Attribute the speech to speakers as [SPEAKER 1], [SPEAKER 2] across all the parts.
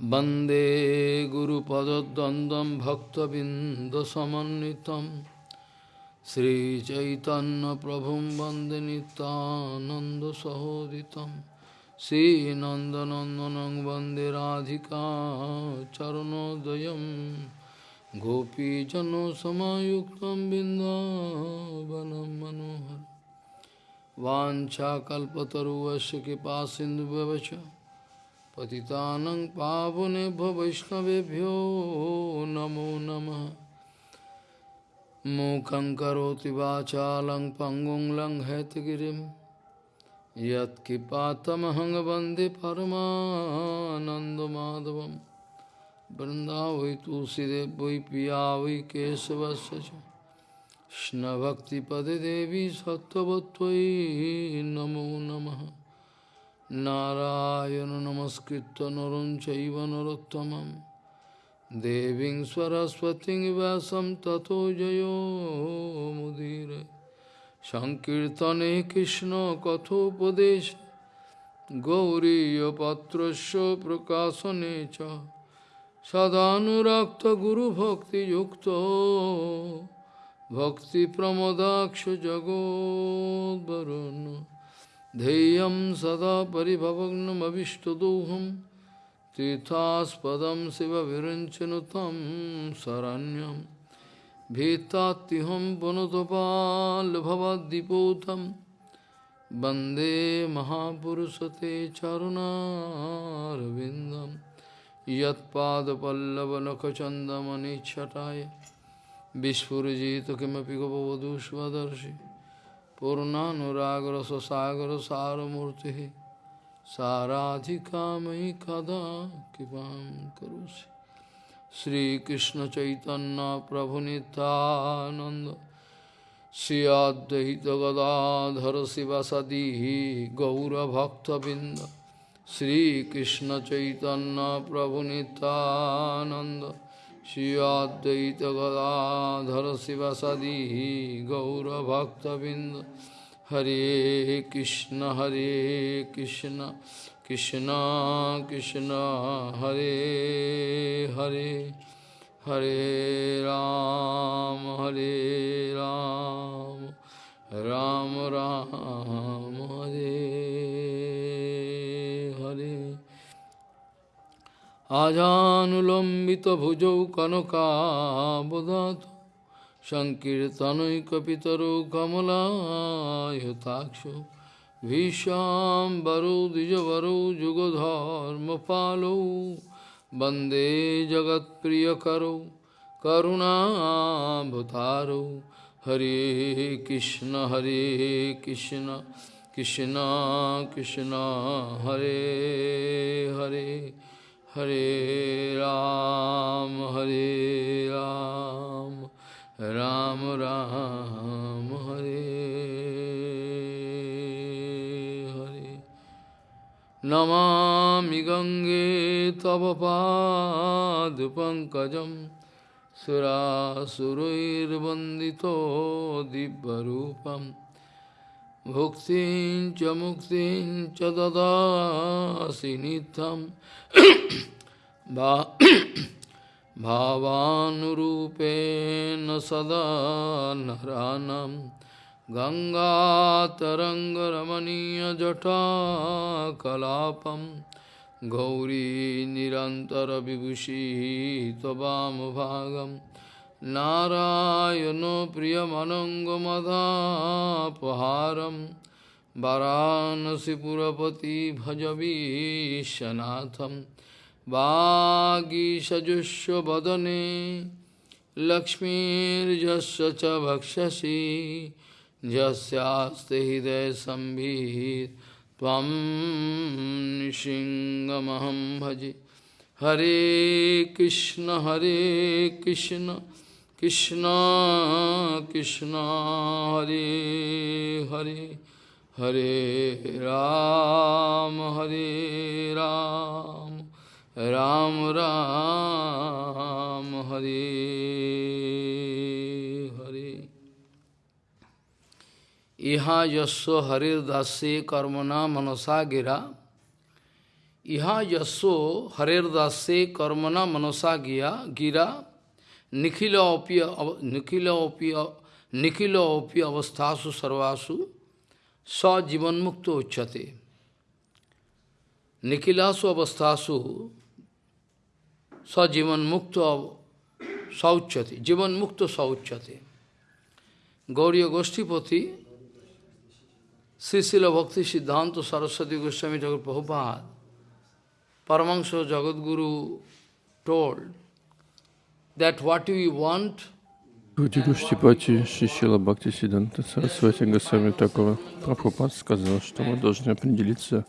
[SPEAKER 1] वन्दे गुरुपदद्वन्द्वं भक्तबिन्दसमन्वितं श्रीचैतन्यप्रभुं वन्दे नितानन्दसहोदितं श्रीनन्दनन्दनं वन्दे राधिका चरणोदयं गोपीजनसमायुक्तं बिन्दावनं मनोहर वाञ्छाकल्पतरुवस्य कृपासिन्धुव्यवच पतितानं पावनेभ्यो वैष्णवेभ्यो नमो नमः। मूकं करोति वाचालं पङ्गुं लङ्घयतगिरिं। यत्किपातमहं वंदे परमानन्दमाधवं वृन्दावै वै पिया वै केशवस्य च। कृष्णभक्तिपदे देवी नमो नमः। নারায়ণ নমস্কৃত নরম চৈব নরোত্তমম সরস্বতী ব্যাসম ততো জয়োমুদীর সংকীর্তনে কৃষ্ণ কথোপদেশ গৌরীপত্রস্য প্রকাশনে চ সদানুরক্ত গুরুভক্তিযুক্ত ভক্তিপ্রমদাক্ষ জগদ্বরণ ध्येयं सदा परिभवग्नमविष्टदोहं तीर्थास्पदं शिवविरञ्चनु तं शरण्यं भीतात्युहं पुनतपाल्भवद्दिपोतं वन्दे महापुरुषते चरुणारविन्दं यत्पादपल्लवनखचन्दमनिच्छटाय विस्फुरजित किमपि Purnanuragra Sasagra Saramurti Saradhika Mahi Kada Kipam Karusi Sri Krishna Chaitanya Prabhu Nityananda Sri Advaita Gadadhara Sivasadihi Gaura Bhakta Sri Krishna Chaitanya Prabhu Nityananda अद्वैत गदाधर शिवसदी गौरभक्तबिंद हरे कृष्ण हरे कृष्ण कृष्ण कृष्ण, हरे हरे हरे राम हरे राम राम राम, हरे हरे। আজানুলম্বিত ভুজৌ কনকাবদাত সংকীর্তনৈকিতর কমলায়তাক্ষ ভীষাম্বরো দ্বিজবরো যুগধর্ম পালো বন্দে জগৎপ্রিয়করো করুণাভূতারো হরে কৃষ্ণ হরে কৃষ্ণ কৃষ্ণ কৃষ্ণ হরে হরে हरे हरे राम हरे राम राम राम हरे हरे नमामि गङ्गे तव पादपङ्कजं सुरासुरैर्वन्दितो दिव्यरूपं भुक्तिं च मुक्तिं च ददासि नित्यं भा भावानुरूपेण सदा नरानं गङ्गातरङ्गरमणीयजटाकलापं गौरी निरन्तरविभूषिः त्ववामभागं नारायणो प्रियमनङ्गमदापहारं वाराणसीपुरपति भजवीशनाथं वागीषजुष्वदने लक्ष्मीर्यस्य च भक्षसि यस्यास्ते हृदयसंवित् त्वं नृसिंहमहं भजे। हरे कृष्ण हरे Krishna. Krishna, Krishna, Hare Hare, Hare Ram, Hare Ram, Ram Ram, Hare Hare. Iha yasso Hare Dase Karmana manasagira. Iha yasso Hare Dase Karmana manasagira. Gira nikhila opi nikhila opi nikhila opi avasthasu sarvasu sa jivan mukto uchate. Nikhilasu avasthasu sa jivan mukto sauchate. Jivan mukto sauchate. Gauriya Goshtipati, Srisila Bhakti Siddhanta Saraswati Goswami Thakur Prabhupada, Paramahansa Jagadguru told
[SPEAKER 2] Гуди Гуштипати Шишила Бхакти Сиданта Сарасвати Госвами Такова Прабхупад сказал, что мы должны определиться,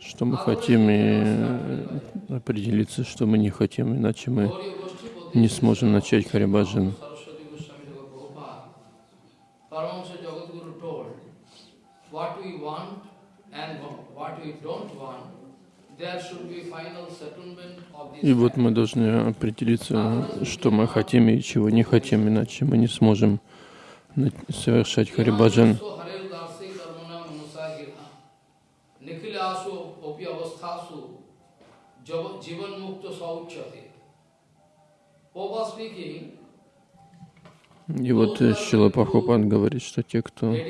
[SPEAKER 2] что мы хотим, и определиться, что мы не хотим, иначе мы не сможем начать Харибаджан.
[SPEAKER 1] What we want and what we don't want,
[SPEAKER 2] И вот мы должны определиться, что мы хотим и чего не хотим, иначе мы не сможем совершать Харибаджан. И вот Шила Прабхупад говорит, что те, кто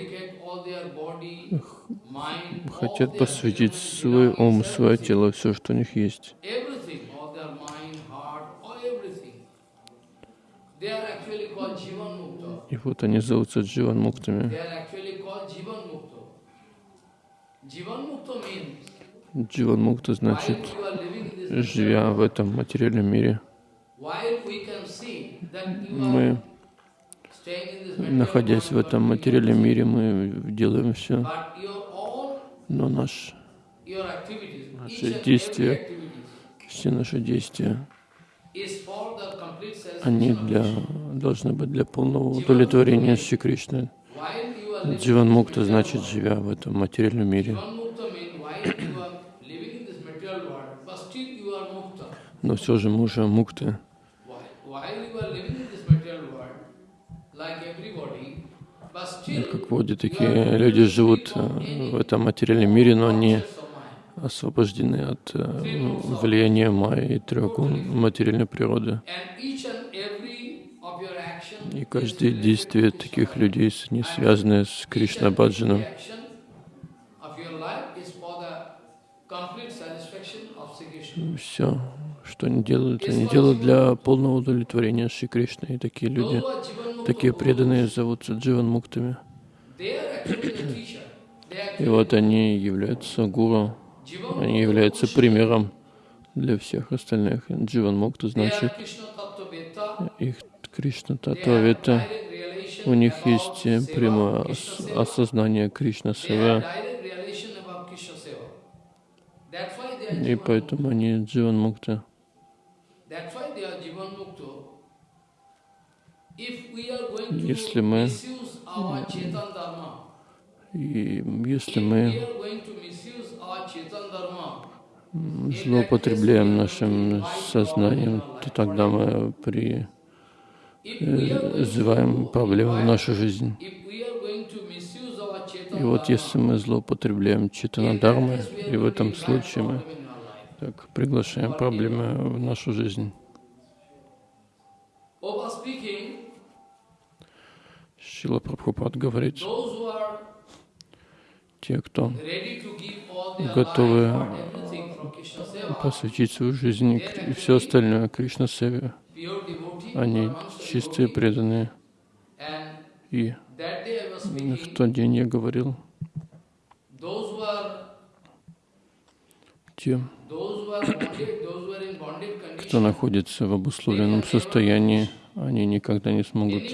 [SPEAKER 2] хотят посвятить свой ум, свое тело, все, что у них есть, и вот они зовутся Дживан Муктами. Дживан Мукта значит, живя в этом материальном мире, мы,
[SPEAKER 1] are staying in this material
[SPEAKER 2] находясь в этом материальном мире, мы делаем все, но наш, Наши действия. все наши действия, они для, должны быть для полного удовлетворения Шри Кришны. Дживан Мукта значит, живя в этом материальном мире. Но все же мы уже мукты.
[SPEAKER 1] While, while you are living in this material world, like everybody, but still
[SPEAKER 2] Как
[SPEAKER 1] you
[SPEAKER 2] такие люди живут э, в этом материальном мире, но они освобождены от э, влияния майя и трех гун материальной природы. И каждое действие таких людей, не связанное с Кришна Баджаном, все, что они делают, они делают для полного удовлетворения Шри Кришны. И такие люди, Такие преданные зовутся Дживан Муктами. И вот они являются гуру, они являются примером для всех остальных. Дживан Мукта значит их Кришна Татвавета. У них есть э, прямое осознание Кришна Сева, и поэтому они Дживан Мукта.
[SPEAKER 1] That's why they are Jivan Mukta. If we are going to
[SPEAKER 2] Если мы- И если
[SPEAKER 1] if
[SPEAKER 2] мы злоупотребляем нашим сознанием, то тогда мы призываем проблемы в нашу жизнь. И вот если мы злоупотребляем Читана
[SPEAKER 1] in that
[SPEAKER 2] Дharмой,
[SPEAKER 1] case we are
[SPEAKER 2] и в этом случае мы так приглашаем проблемы в нашу жизнь. Шила Прабхупад говорит, те, кто Готовы, посвятить свою жизнь и все остальное Кришна Севе, они чистые, преданные. И в тот день я говорил, те, кто находится в обусловленном состоянии, они никогда не смогут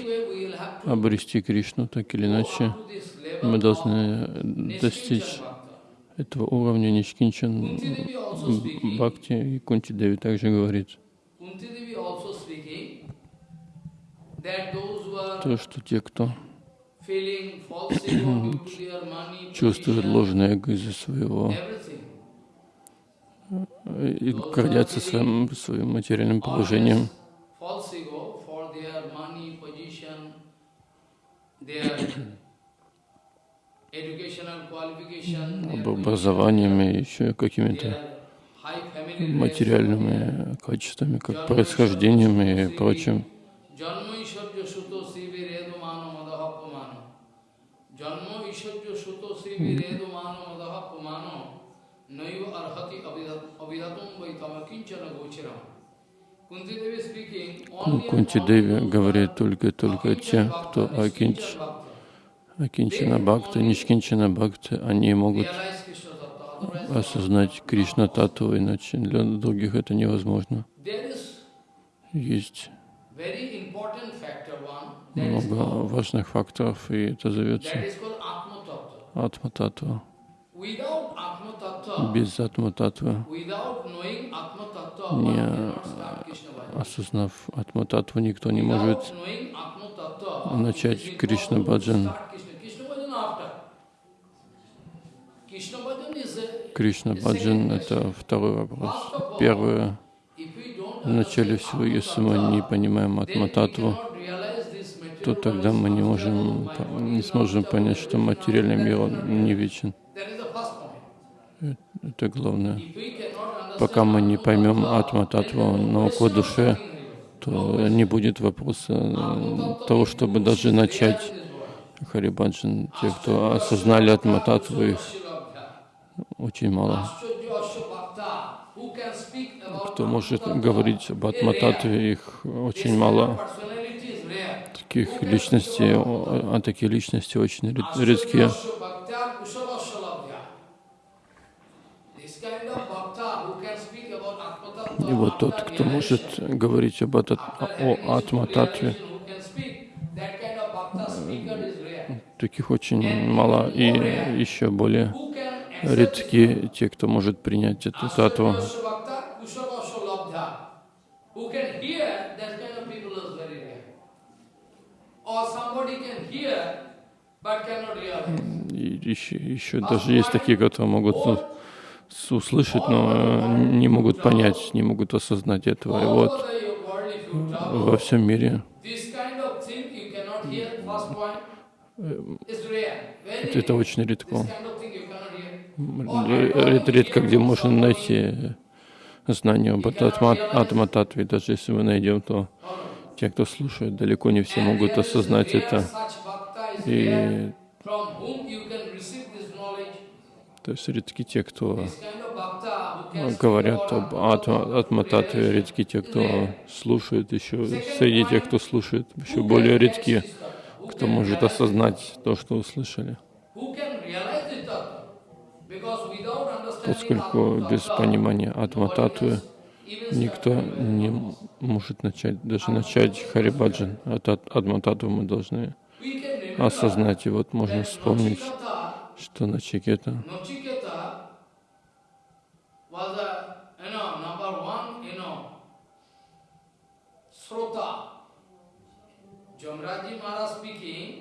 [SPEAKER 2] обрести Кришну, так или иначе. Мы должны достичь этого уровня Ничкинчан Бхакти, и Кунти Деви также говорит, то, что те, кто чувствует ложное эго из-за своего
[SPEAKER 1] everything,
[SPEAKER 2] и гордятся своим, своим материальным положением, об образованием и еще какими-то материальными качествами, как происхождением и прочим.
[SPEAKER 1] Redu Mano And
[SPEAKER 2] Кунти Деви говорит только только те, кто Акинч,
[SPEAKER 1] Bhakta
[SPEAKER 2] Акинчана Бхакта, Нишкинчана Бхакта, они могут осознать Кришна Тату, иначе для других это невозможно. Есть много важных факторов, и это зовется
[SPEAKER 1] that is called Atma Tattva.
[SPEAKER 2] Атма Татва.
[SPEAKER 1] Without Atma Tattva,
[SPEAKER 2] Без Атма не осознав Атма Татву, никто не может начать Кришна Баджан. Кришна Баджан — это второй вопрос. Первое,
[SPEAKER 1] if we don't
[SPEAKER 2] в начале
[SPEAKER 1] understand
[SPEAKER 2] всего, если мы не понимаем
[SPEAKER 1] then
[SPEAKER 2] Атма
[SPEAKER 1] we
[SPEAKER 2] Татву,
[SPEAKER 1] cannot realize this
[SPEAKER 2] то тогда мы не можем, не сможем понять, что материальный мир, не вечен.
[SPEAKER 1] That is the first point.
[SPEAKER 2] Это главное. Пока мы не поймем
[SPEAKER 1] Tattva,
[SPEAKER 2] Атма
[SPEAKER 1] then
[SPEAKER 2] Татву,
[SPEAKER 1] there is no
[SPEAKER 2] науку душе, то не будет вопроса того, чтобы даже начать Харибаджан. Те, кто осознали Атма Татву, их очень мало. Кто может говорить об Атма Татве, их очень мало. Таких личностей, а такие личности очень ред- редкие. И вот тот, кто может говорить об ат- о Атма Татве, таких очень мало. И еще более редки те, кто может принять эту татву. И еще, еще даже есть такие, которые могут услышать, но э, не могут понять, не могут осознать этого. И вот во всем мире.
[SPEAKER 1] Very
[SPEAKER 2] это очень редко. Р- Редко, где можно найти знание об Атма, Атма Татве. Даже если мы найдем, то те, кто слушает, далеко не все могут осознать это. И то есть редки те, кто
[SPEAKER 1] speak
[SPEAKER 2] говорят об Атма, Атма
[SPEAKER 1] realization
[SPEAKER 2] редки те, кто слушает еще, среди тех, кто слушает, еще более редки, кто может осознать то, что услышали. Поскольку без понимания Атма
[SPEAKER 1] nobody
[SPEAKER 2] Татвы
[SPEAKER 1] can even
[SPEAKER 2] никто не может начать, даже начать Харибаджан. От Ат- Атма Татву мы должны осознать. И вот можно вспомнить, что Начикета,
[SPEAKER 1] Maharaj speaking,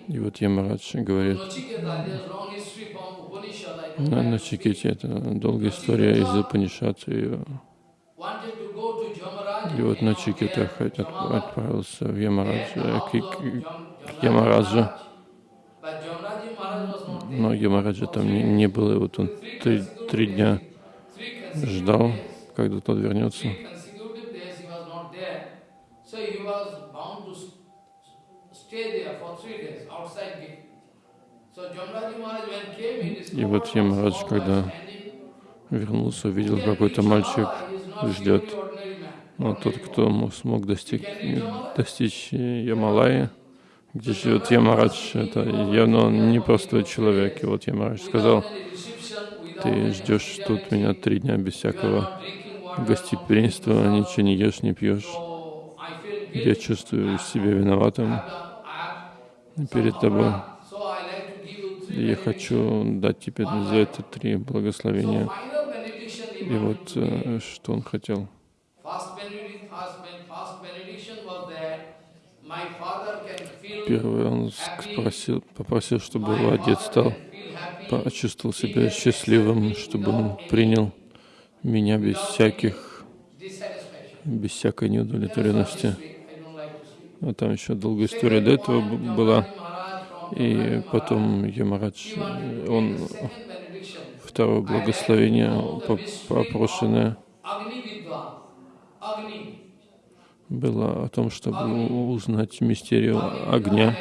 [SPEAKER 2] и вот Ямарадж говорит, на Начикете это долгая история из Упанишат, и, и вот Начикета отправился в Ямарадж,
[SPEAKER 1] had the
[SPEAKER 2] к, к- к
[SPEAKER 1] Jamraji
[SPEAKER 2] Ямараджу,
[SPEAKER 1] Maharaj. But Jamraji Maharaj was not there.
[SPEAKER 2] Но Ямараджа там не, не было, и вот он три, три дня ждал, когда тот вернется. И вот Ямарадж, когда вернулся, увидел, какой-то мальчик ждет. Но тот, кто мо- смог достиг, достичь Ямалаи, где живет Ямарадж, это явно он не простой человек. И вот Ямарадж сказал, ты ждешь тут меня три дня без всякого гостеприимства, ничего не ешь, не пьешь. Я чувствую себя виноватым перед тобой. я хочу дать тебе за это три благословения. И вот э, что он хотел. Первый он спросил, попросил, чтобы его отец стал, почувствовал себя счастливым, чтобы он принял меня без всяких, без всякой неудовлетворенности. А там еще долгая история до этого была. И потом Ямарадж, он второе благословение поп- попрошенное,
[SPEAKER 1] было о том, чтобы узнать мистерию огня.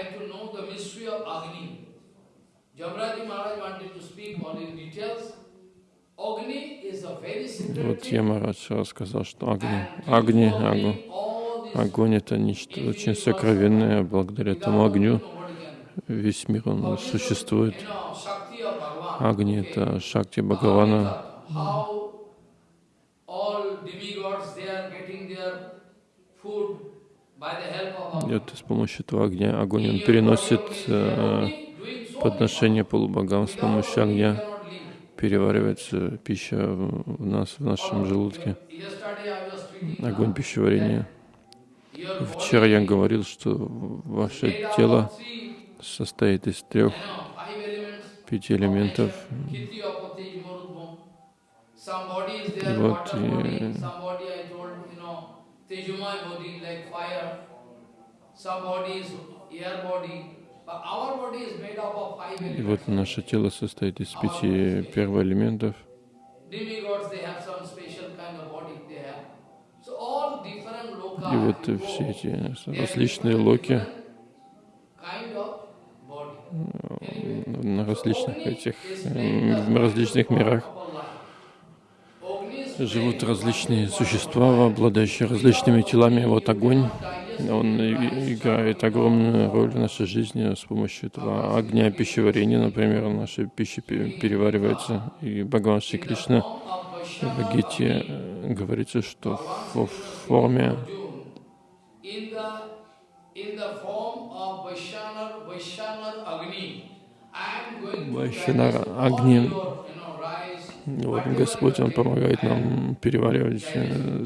[SPEAKER 1] Вот Ямарадж рассказал, что огни, огни, огонь, огонь это нечто очень сокровенное, благодаря этому огню весь мир он существует. Огни это Шакти Бхагавана. Вот с помощью этого огня, огонь он переносит э, подношение полубогам с помощью огня переваривается пища в нас, в нашем желудке. Огонь пищеварения. Вчера я говорил, что ваше тело состоит из трех, пяти элементов. И вот и и вот наше тело состоит из пяти первоэлементов. И вот все эти различные локи. на различных этих, в различных мирах живут различные существа, обладающие различными телами. Вот огонь он играет огромную роль в нашей жизни с помощью этого огня пищеварения, например, наша пища переваривается. И Бхагаван Шри Кришна в Гите э, говорится, что в форме Вайшанара Агни. Вот Господь, Он помогает нам переваривать э,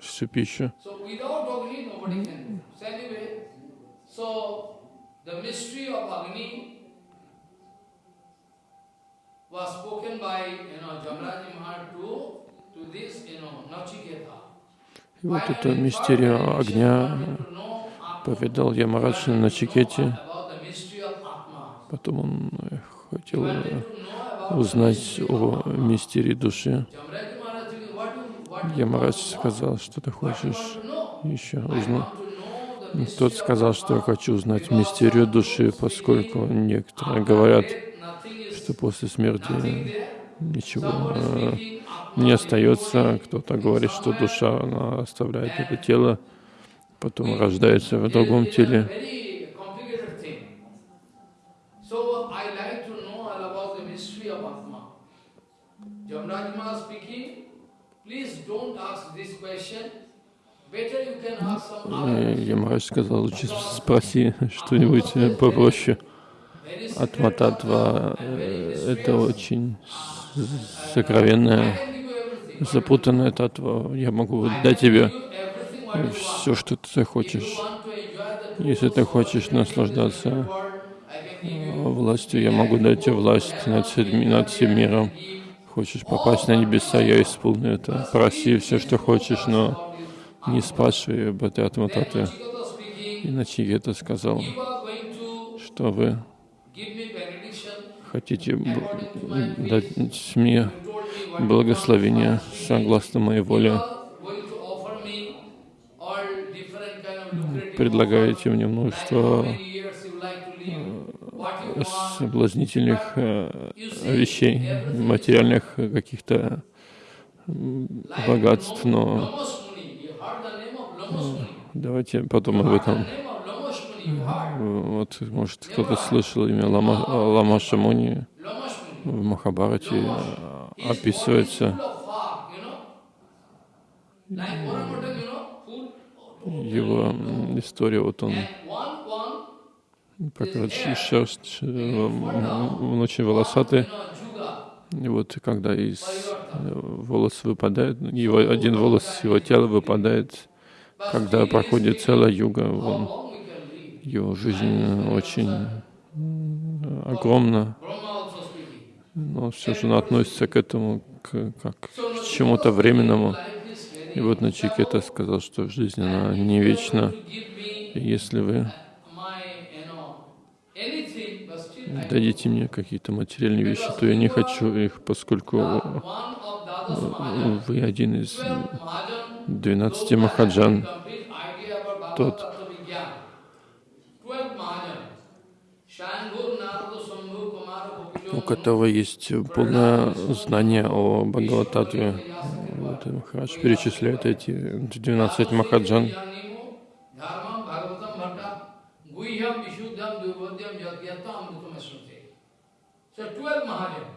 [SPEAKER 1] всю пищу. И вот эту мистерию огня повидал Ямарадж на Начикете. Потом он хотел узнать о мистерии души. Ямарадж сказал, что ты хочешь еще узнать. Тот сказал, что я хочу узнать мистерию души, поскольку некоторые говорят, что после смерти ничего э, не остается. Кто-то говорит, что душа она оставляет это тело, потом рождается в другом теле. Jamrajma speaking, please don't ask this question. Ямараш сказал, лучше спроси что-нибудь попроще. Атмататва — это очень сокровенная, запутанная татва. Я могу дать тебе все, что ты захочешь. Если ты хочешь наслаждаться властью, я могу дать тебе власть над всем, над всем миром. Хочешь попасть на небеса, я исполню это. Проси все, что хочешь, но не спрашивай об. Иначе это сказал, что вы хотите дать мне благословение согласно моей воле. Предлагаете мне множество соблазнительных э, вещей, материальных каких-то богатств, но Давайте потом об этом. Вот, может, кто-то слышал имя Лама, Лама Шамуни в Махабарате описывается. Его история, вот он покрыт шерсть, он очень волосатый. И вот когда из волос выпадает, его один волос его тела выпадает, когда проходит целая юга, он, его жизнь очень огромна, но все же она относится к этому к, как к чему-то временному. И вот Начикета сказал, что жизнь, она не вечна. И если вы дадите мне какие-то материальные вещи, то я не хочу их, поскольку вы один из
[SPEAKER 2] 12 Махаджан, Тот. У которого есть полное знание о Бхагавататве. Вот Махарадж перечисляет эти 12 Махаджан.
[SPEAKER 1] So twelve Mahajan,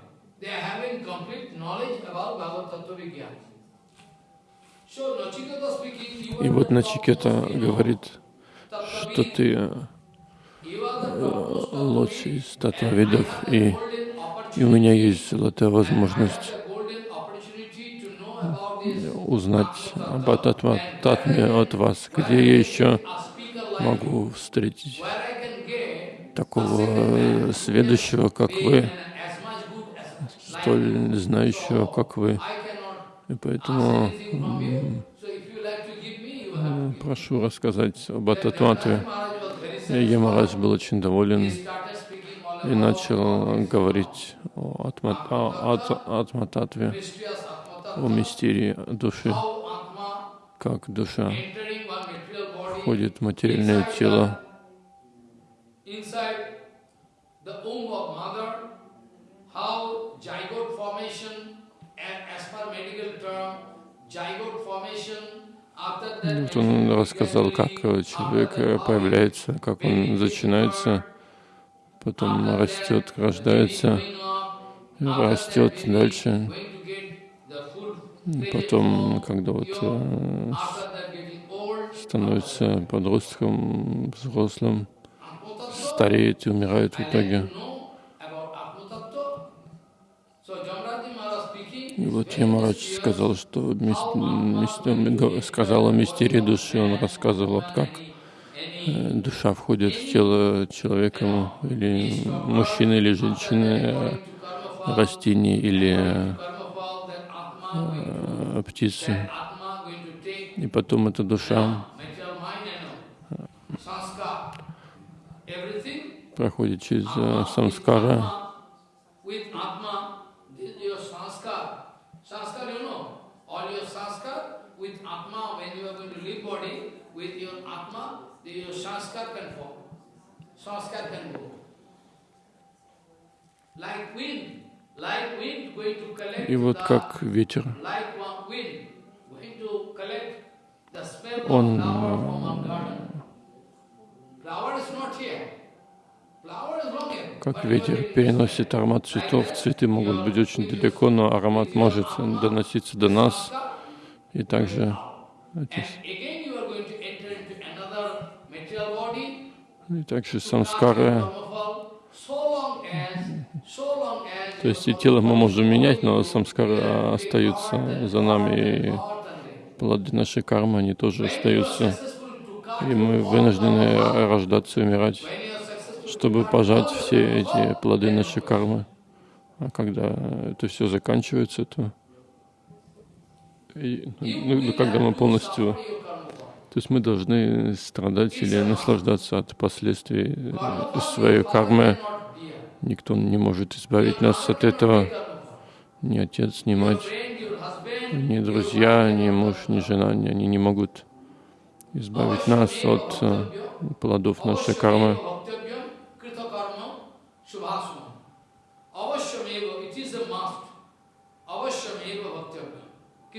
[SPEAKER 1] they are having complete knowledge about Bhagavad Tattva Vigyan.
[SPEAKER 2] И вот Начикета говорит, что ты э, лучший из татвавидов, и, и у меня есть золотая возможность узнать об Татме от вас, где я еще могу встретить
[SPEAKER 1] where I can get
[SPEAKER 2] такого э, сведущего, как вы, столь знающего, как вы. И поэтому м, прошу рассказать об
[SPEAKER 1] satisfied.
[SPEAKER 2] Ямарадж был очень доволен и начал говорить о о Ат- Атмататве, о мистерии души, как душа входит в материальное тело,
[SPEAKER 1] inside the womb of mother, how zygote formation, a- as per medical term, zygote formation,
[SPEAKER 2] Вот он рассказал, как э, человек э, появляется, как он начинается, потом растет, рождается, растет дальше. Потом, когда вот э, становится подростком, взрослым, стареет и умирает в итоге. И вот Ямарадж сказал, что мис- мис- сказал о мистерии души, он рассказывал, как э, душа входит в тело человека, или мужчины, или женщины, э, растений, или э, птицы. И потом эта душа проходит через э, самскара, и вот как ветер, Он, как ветер переносит аромат цветов. Цветы могут быть очень далеко, но аромат может доноситься до нас. И также. И также самскары, то есть и тело мы можем менять, но самскары остаются за нами, и плоды нашей кармы, они тоже остаются. И мы вынуждены рождаться и умирать, чтобы пожать все эти плоды нашей кармы. А когда это все заканчивается, то и, ну, ну, когда мы полностью то есть мы должны страдать или наслаждаться от последствий своей кармы. Никто не может избавить нас от этого. Ни отец, ни мать, ни друзья, ни муж, ни жена, ни- они не могут избавить нас от э, плодов нашей кармы.
[SPEAKER 1] Avashyameva, it is a must. Avashyameva bhaktyam. Kitakarma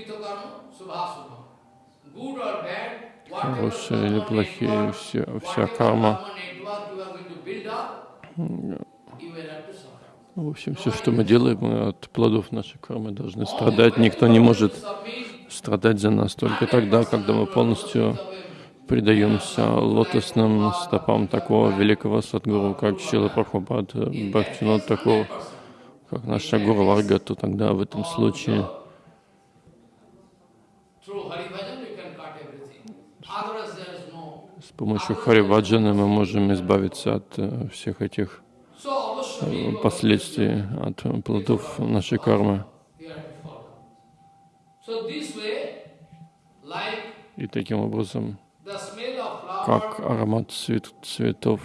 [SPEAKER 1] subhasuma. Good or bad, whatever
[SPEAKER 2] Хорошие или плохие, все, вся карма.
[SPEAKER 1] suffer.
[SPEAKER 2] В общем, все, что мы делаем, мы от плодов нашей кармы должны страдать. Никто не может страдать за нас только тогда, когда мы полностью предаемся лотосным стопам такого великого садгуру, как Шила Прабхупад, Бхактинот такого, как наша Гуру Варга, то тогда в этом случае
[SPEAKER 1] Through Hari Bhajan you can cut everything. Otherwise there is no.
[SPEAKER 2] С помощью Хариваджана мы можем избавиться от э, всех этих э, последствий, от плодов нашей кармы. И таким образом, как аромат цвет- цветов.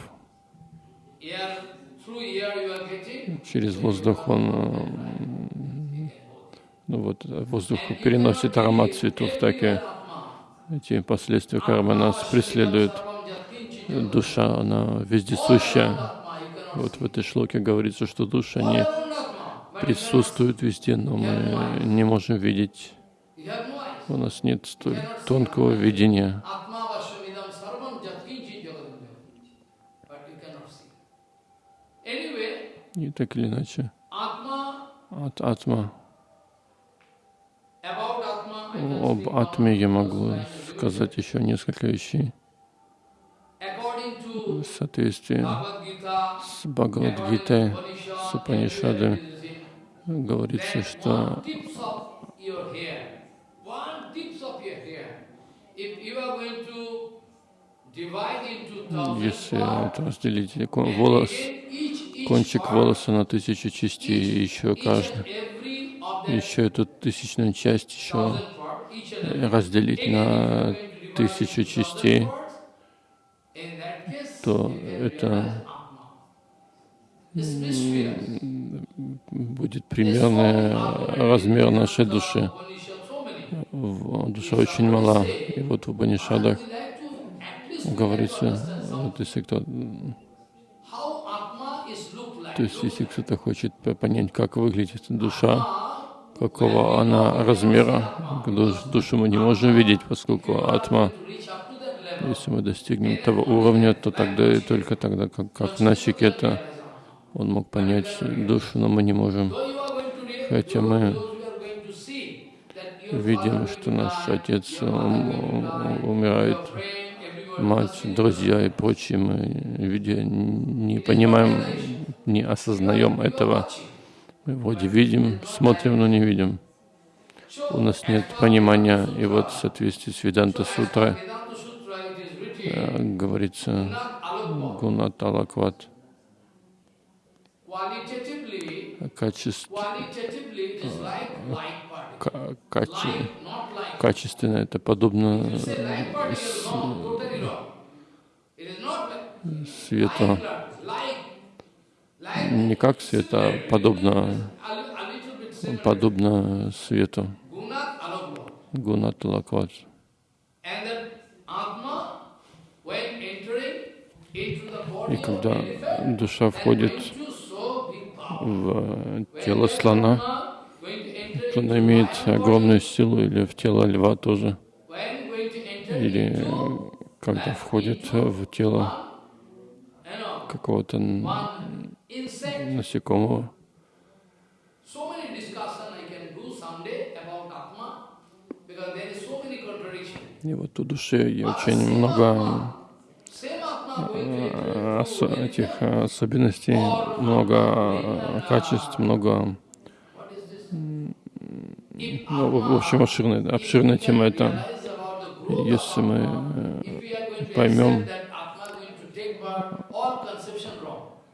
[SPEAKER 2] через воздух он э, ну вот, э, воздух переносит аромат цветов, так и эти последствия кармы нас преследуют. Душа, она вездесущая. Вот в этой шлоке говорится, что душа не присутствует везде, но мы не можем видеть. У нас нет столь тонкого видения. И так или иначе, от атма, об атме я могу сказать еще несколько вещей. В соответствии с Бхагавадгитой, с Упанишадами, говорится, что если вот разделить волос, кончик волоса на тысячу частей, еще каждый, еще эту тысячную часть еще разделить на тысячу частей, то это будет примерный размер нашей души. Душа очень мала. И вот в Банишадах говорится, вот если кто, то есть если кто-то хочет понять, как выглядит душа, какого она размера, душу мы не можем видеть, поскольку атма, если мы достигнем того уровня, то тогда и только тогда, как, как Начикета, он мог понять душу, но мы не можем. Хотя мы видим, что наш отец умирает, мать, друзья и прочие, мы видя, не понимаем, не осознаем этого. Мы вроде видим, смотрим, но не видим. У нас нет понимания. И вот в соответствии с Веданта Сутрой э, говорится Гунат Алакват. Качество, каче, качественно это подобно свету. Не как свет, а подобно, подобно свету. Гунат Лакват. И когда душа входит в тело слона, то она имеет огромную силу, или в тело льва тоже, или когда входит в тело какого-то насекомого. И вот у души очень много э, этих особенностей, много качеств, много. ну, в общем, обширная, обширная тема это. Если мы э, поймем,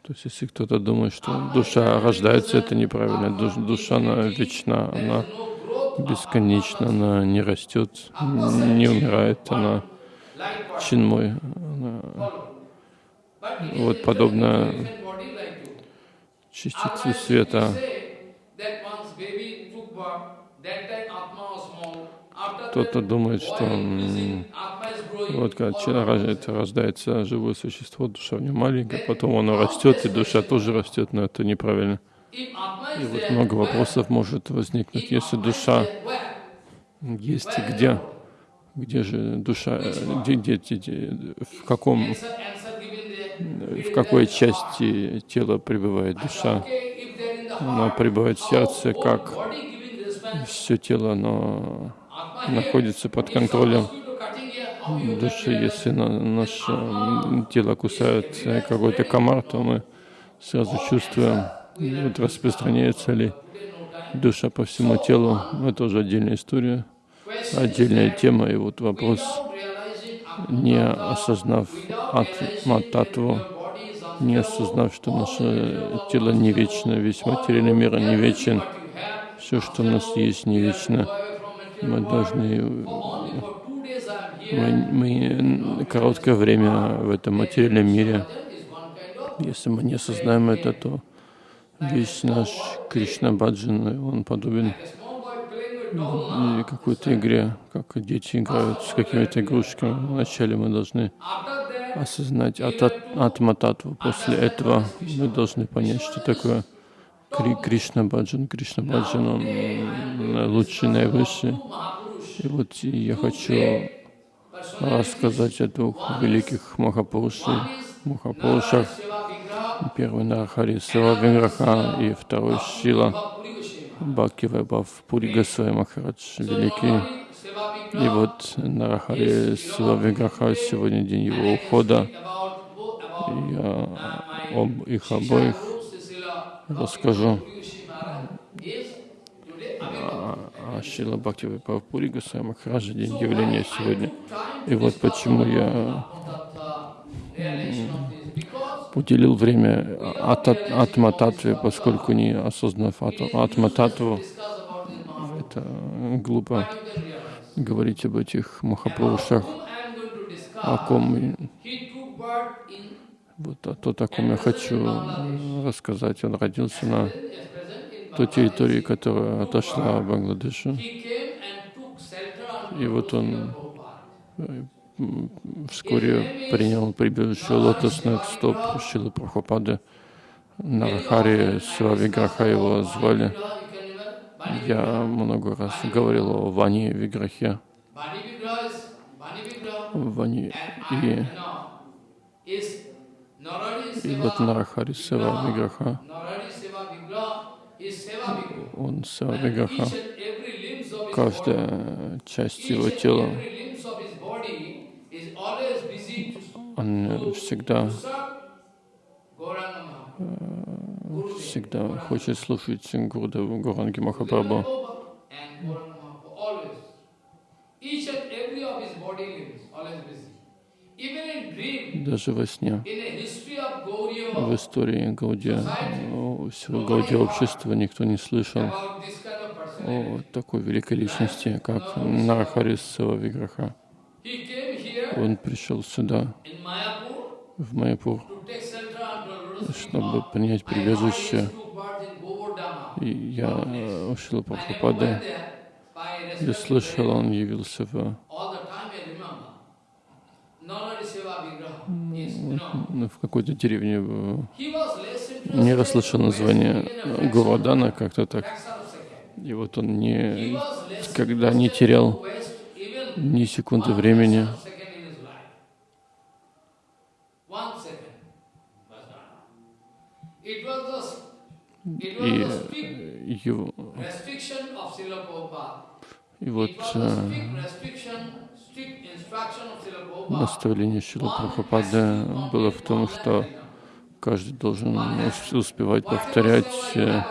[SPEAKER 2] то есть если кто-то думает, что душа рождается, это неправильно. Душа, она вечна, она бесконечна, она не растет, не умирает, она чинмой. Она, вот подобно частице света. Кто-то думает, что вот когда рождается живое существо, душа в нем маленькая, потом оно растет, и душа тоже растет, но это неправильно. И вот много вопросов может возникнуть, если душа есть где, где же душа, где, где, где, в каком, в какой части тела пребывает душа. Она пребывает в сердце, как все тело, оно находится под контролем души. Если на наше тело кусает какой-то комар, то мы сразу чувствуем, вот распространяется ли душа по всему телу. Это уже отдельная история, отдельная тема. И вот вопрос, не осознав атмататву, не осознав, что наше тело не вечно, весь материальный мир не вечен, все, что у нас есть, не вечно. Мы должны мы, мы короткое время в этом материальном мире. Если мы не осознаем это, то весь наш Кришна Баджан, он подобен какой-то игре, как дети играют с какими-то игрушками. Вначале мы должны осознать ата- атма-татву. После этого мы должны понять, что такое Кри Кришна Баджан. Кришна Баджан, он м, лучший, наивысший. И вот я хочу рассказать о двух великих Махапурушах.
[SPEAKER 1] Vigraha,
[SPEAKER 2] Первый Нархари Сева Винграха и второй Шила
[SPEAKER 1] Goswami.
[SPEAKER 2] Бхакти Вайбхав Пури Госвами Махарадж Великий. И вот Нарахари Сева Винграха сегодня день его ухода. Я об их обоих расскажу. А а Шила Бхакти Вайбхав Пури Госвами Махараджа день явления сегодня. И вот почему я уделил время атма-татве, поскольку не осознав атма-татву,
[SPEAKER 1] this Mahaprabhu.
[SPEAKER 2] это глупо говорить об этих
[SPEAKER 1] discuss,
[SPEAKER 2] о ком и-
[SPEAKER 1] he took birth in
[SPEAKER 2] вот о тот, о ком я хочу э, рассказать. Он родился на той территории, которая отошла от Бангладеша. И вот он м, вскоре принял прибежище лотосных стоп Шилы Прабхупады. Нарахари Сивавиграха его звали. Я много раз говорил о Ване Виграхе. Вани и, и вот Нарахари Сева Виграха. Он Сева Виграха. Каждая часть его тела, он всегда всегда хочет слушать Гурудеву Гуранги Махапрабху.
[SPEAKER 1] Each and every of his body limbs, always busy.
[SPEAKER 2] Даже во сне. В истории Гаудия, Гаудия общества никто не слышал о такой великой личности, как Нарахари Сева Виграха. Он пришел сюда, в Майяпур, чтобы принять прибежище. И я э,
[SPEAKER 1] I never
[SPEAKER 2] Прабхупады, я слышал, он явился в,
[SPEAKER 1] all the time I remember. Narari Seva Vigraha is, you know,
[SPEAKER 2] ну, в какой-то деревне, не расслышал
[SPEAKER 1] in
[SPEAKER 2] название Гурадана, как-то так. И вот он не, когда не терял ни секунды времени, и его, и вот Э, наставление Шилы Прабхупады было в том, что каждый должен ус- успевать повторять э,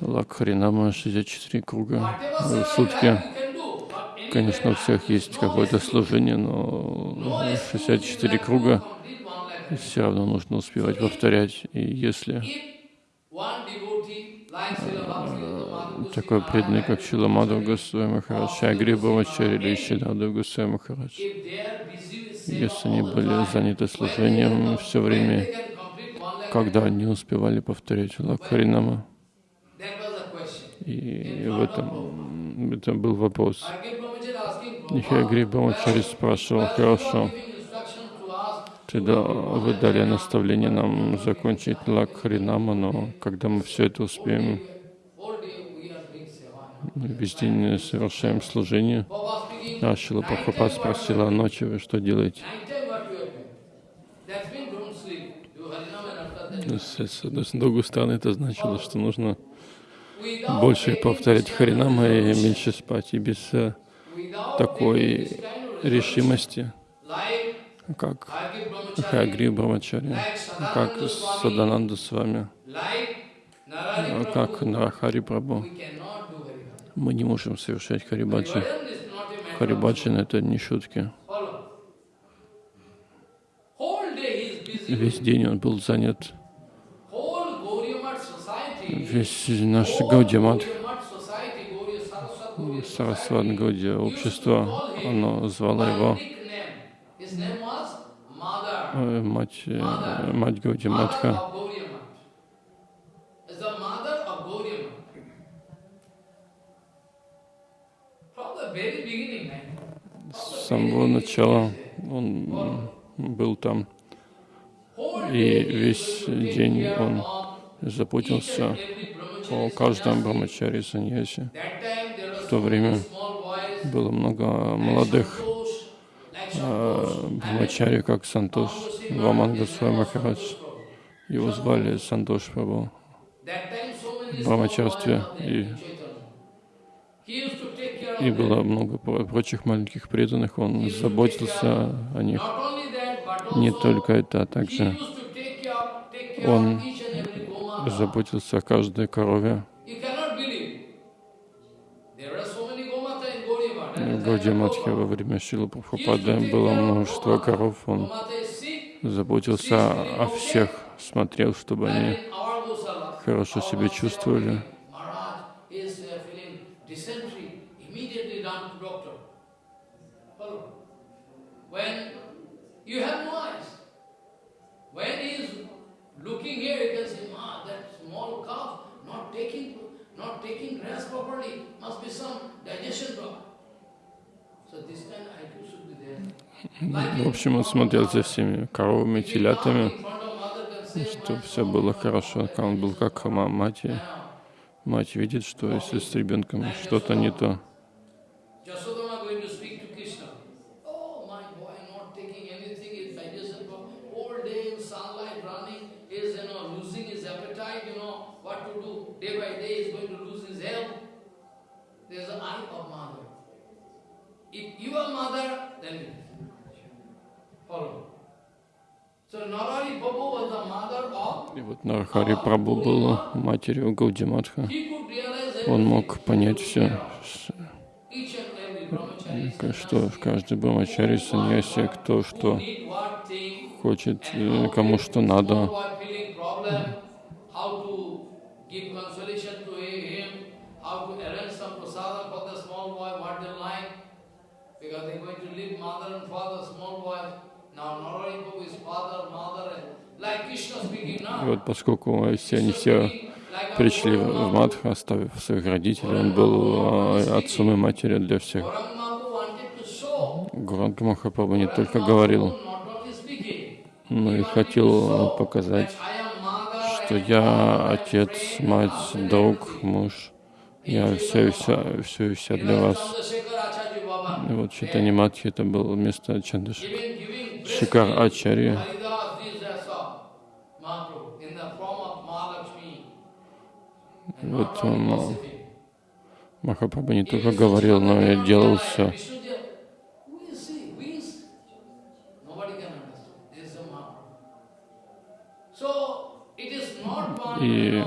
[SPEAKER 2] Лакхаринама 64 круга в сутки. Конечно, у всех есть какое-то служение, но 64 круга все равно нужно успевать повторять. И если такой преданный, как Шила Мадхав Госвами Махарадж, Агри Бамачари или Шидадав Госвами Махарадж, если они были заняты служением все время, когда они успевали повторять Лакхаринама, и в этом, это был вопрос. Хагри Бамачари спрашивал, хорошо, тогда вы дали наставление нам закончить Лакхаринама, но когда мы все это успеем, мы весь день совершаем служение. А Шила Прабхупад спросила, а ночью вы что делаете? С другой стороны, это значило, что нужно больше повторять Харинама и меньше спать. И без э, такой решимости, как Хагри Брамачари, как Садананда с вами, э, как Нарахари Прабhu, мы не можем совершать Харибаджи. Харибаджин — это не шутки. Весь день он был занят. Весь наш Гаудиамат, Сарасват Гаудия, общество, оно звало его Э, мать, э, мать Годи Матха.
[SPEAKER 1] С самого начала он был там, и весь день он заботился о каждом брамачаре саньясе. В то время было много молодых э, брамачари, как Сантош, Ваманга Махарадж. Его звали Сантош Прабhu в брамачарстве. И, и было много прочих маленьких преданных. Он заботился о них. Не только это, а также он заботился о каждой корове. Гаудиматхе во время Шила Прабхупады было множество коров. Он заботился о всех, смотрел, чтобы они хорошо себя чувствовали. Ah, not taking, grass properly, must be some digestion problem. В общем, он смотрел за всеми коровами, телятами, чтобы все было хорошо. Он был как мать. Мать видит, что если с ребенком что-то не то, И вот Нарахари Прабhu был матерью Гаудиматха. Он мог понять все, что в каждой брамачаре саньясе, кто что хочет, э, кому что надо. Because they're going to leave mother and father, small boys. И вот поскольку все, они все пришли в Мадх, оставив своих родителей, он был а, отцом и матерью для всех. Гуранга Махапрабху не только говорил, но и хотел показать, что я отец, мать, друг, муж, я все и все, все и вся для вас. И вот Читани Матхи это было место Чандашика. Шикар Ачарья. Вот он, Махапрабху не только говорил, но и делал все. И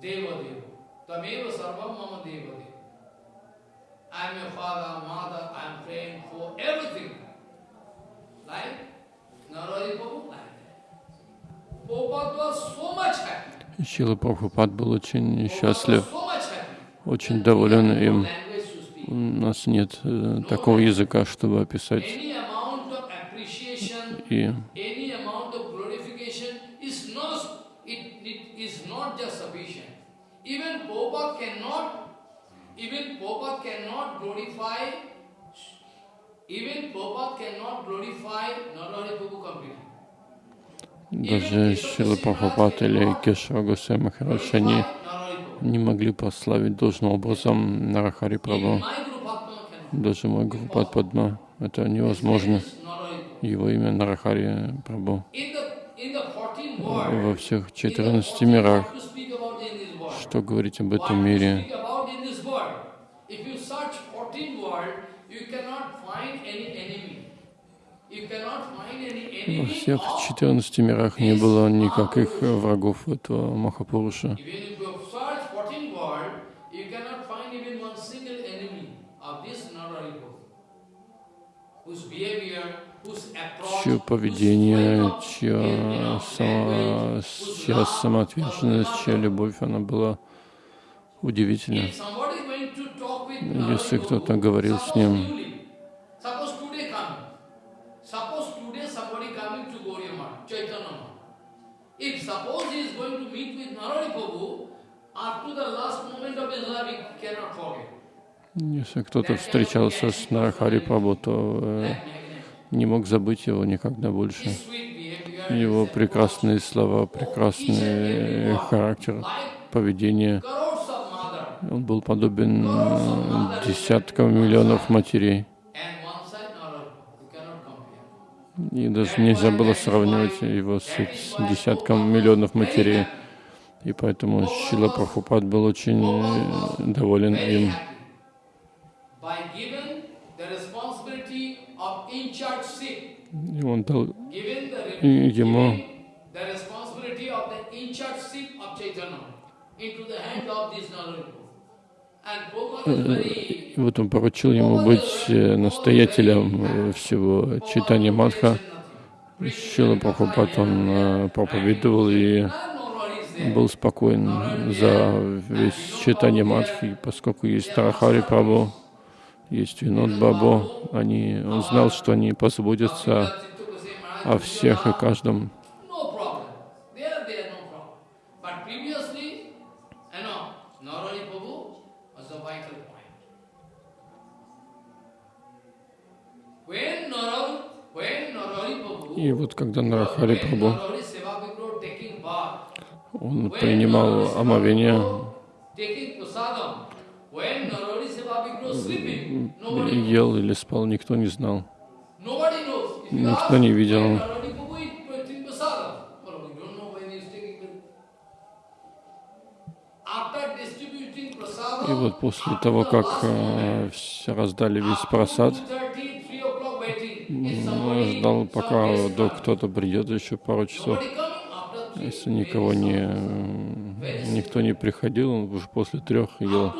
[SPEAKER 1] deva tameva sarvam mama deva deva I am your father, mother, I am praying for everything. Like Naradi Prabhu, like that. Prabhupada was so much happy. Шила Прабхупад был очень счастлив, очень доволен им. У нас нет э, такого языка, чтобы описать. И даже Шила Прабхупад или Кешава Гусей Махарадж, они не могли прославить должным образом Нарахари Прабху. Даже мой Гурупад Падма, это невозможно. Его имя Нарахари Прабху. Во всех 14 мирах. Что говорить об этом мире? Во всех 14 мирах не было никаких врагов этого Махапуруша. чье поведение, чья, сама, чья самоотверженность, чья любовь, она была удивительна. Если кто-то говорил с ним, If suppose he is going to meet with Narari Prabhu, up to the last moment of his life he cannot forget.
[SPEAKER 2] Если кто-то встречался с Нарахари Прабhu, то э, не мог забыть его никогда больше. Его прекрасные слова, прекрасный характер, поведение. Он был подобен десяткам миллионов матерей.
[SPEAKER 1] and one side Narari Prabhu. You cannot compare.
[SPEAKER 2] И даже нельзя было сравнивать его с, с десятком миллионов матерей. И поэтому Шила Прабхупад был очень э, доволен им. И он дал ему-
[SPEAKER 1] into the hand of this Narayana. And Prabhupada is very
[SPEAKER 2] И вот он поручил ему быть э, настоятелем э, всего читания Мадха. Шила Прабхупад он э, проповедовал и был спокоен за весь читание Мадхи, поскольку есть Тарахари Прабhu, есть Винод Бабу, они, он знал, что они позаботятся о всех и каждом. И вот когда Нарахари
[SPEAKER 1] bath,
[SPEAKER 2] он принимал омовение, ел или спал, никто не знал. Никто не видел. И вот после того, как э, раздали весь просад,
[SPEAKER 1] 2:30, 3 o'clock waiting. If
[SPEAKER 2] он
[SPEAKER 1] somebody,
[SPEAKER 2] ждал,
[SPEAKER 1] some
[SPEAKER 2] пока
[SPEAKER 1] comes.
[SPEAKER 2] кто-то придет, еще пару часов. Если никого не, никто не приходил, он уже после трех ел.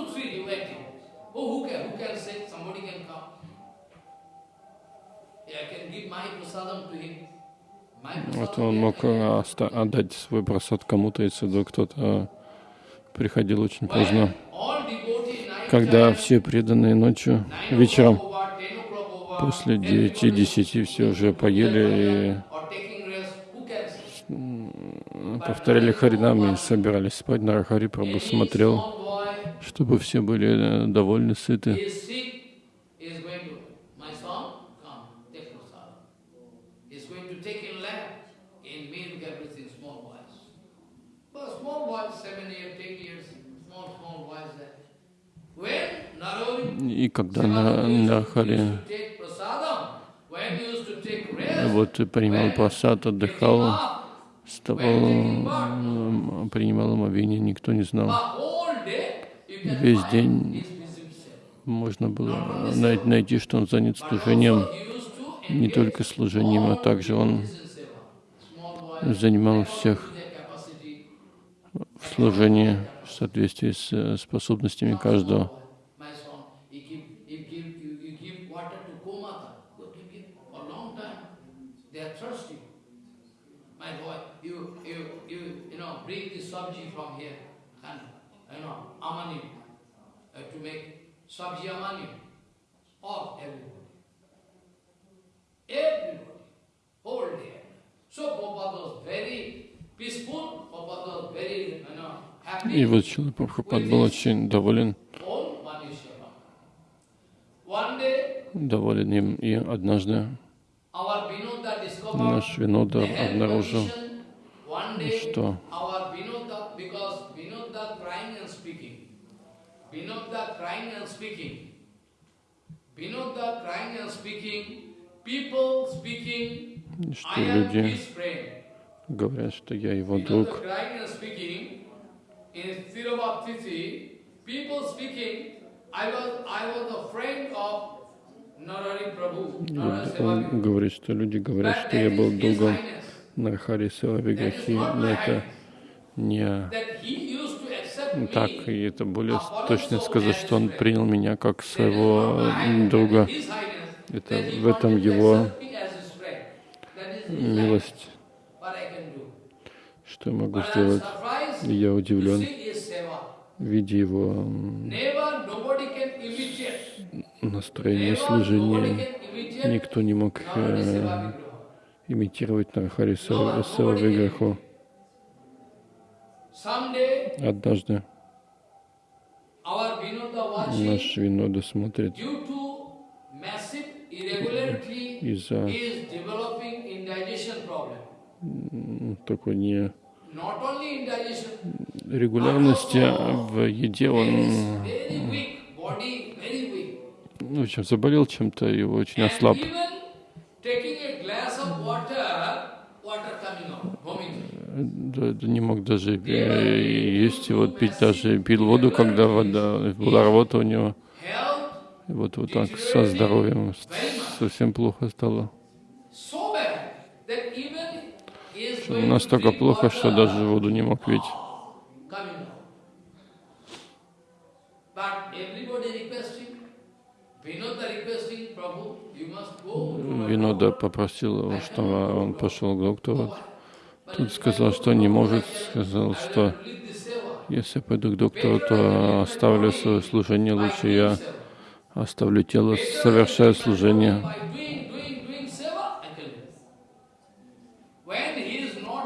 [SPEAKER 2] Вот он мог э, отдать свой просад кому-то, если вдруг кто-то приходил очень поздно. Когда все преданные ночью,
[SPEAKER 1] 9
[SPEAKER 2] вечером, после
[SPEAKER 1] everybody
[SPEAKER 2] 9-10 все уже поели и повторяли харинам и собирались спать. Нарахари Прабху смотрел, чтобы все были э, довольны, сыты. И когда на, Нарахари
[SPEAKER 1] used to take prasadam, when he used to take rest,
[SPEAKER 2] вот принимал
[SPEAKER 1] taking
[SPEAKER 2] отдыхал, вставал, принимал омовение, никто не знал. Весь день можно было най- найти, что он занят служением, не только служением, а также он занимал всех в служении в соответствии с э, способностями каждого.
[SPEAKER 1] My son, you give, you give, you, you give water to Gomata. Go give it for a long time. They are thirsty. My boy, you, you, you, you know, bring the sabji from here and, you know, amani, uh, to make sabji amani. All, everybody. Everybody. Whole day. So Prabhupada was very peaceful. Prabhupada was very, you know, happy.
[SPEAKER 2] И вот Шила Прабхупад был очень доволен, доволен им, и однажды наш Винода обнаружил, что
[SPEAKER 1] our Vinoda, because Vinoda crying and speaking, Vinoda crying and speaking, Vinoda crying and speaking, people speaking,
[SPEAKER 2] что люди говорят, что я его друг. Он говорит, что люди говорят, что я был другом. Нархари Силави
[SPEAKER 1] That is
[SPEAKER 2] Грахи,
[SPEAKER 1] not
[SPEAKER 2] но это не так, и это более точно сказать, что он принял меня как своего друга. Это в этом его милость, что я могу сделать. я удивлен, видя его настроение служения. Никто не мог э, имитировать Виграху.
[SPEAKER 1] Someday
[SPEAKER 2] Однажды наш Винода смотрит из-за такой не регулярности в еде, он в общем, заболел чем-то и очень ослаб.
[SPEAKER 1] even taking a glass of water, water coming out, vomiting.
[SPEAKER 2] Да, да не мог даже есть вот пить, даже пил воду, когда вода была рвота у него. И вот, вот так со здоровьем совсем плохо стало. Что Настолько плохо, что даже воду не мог пить. Винода попросил его, чтобы он пошел к доктору. Тут сказал, что не может, сказал, что если пойду к доктору, то оставлю свое служение, лучше я оставлю тело, совершаю служение.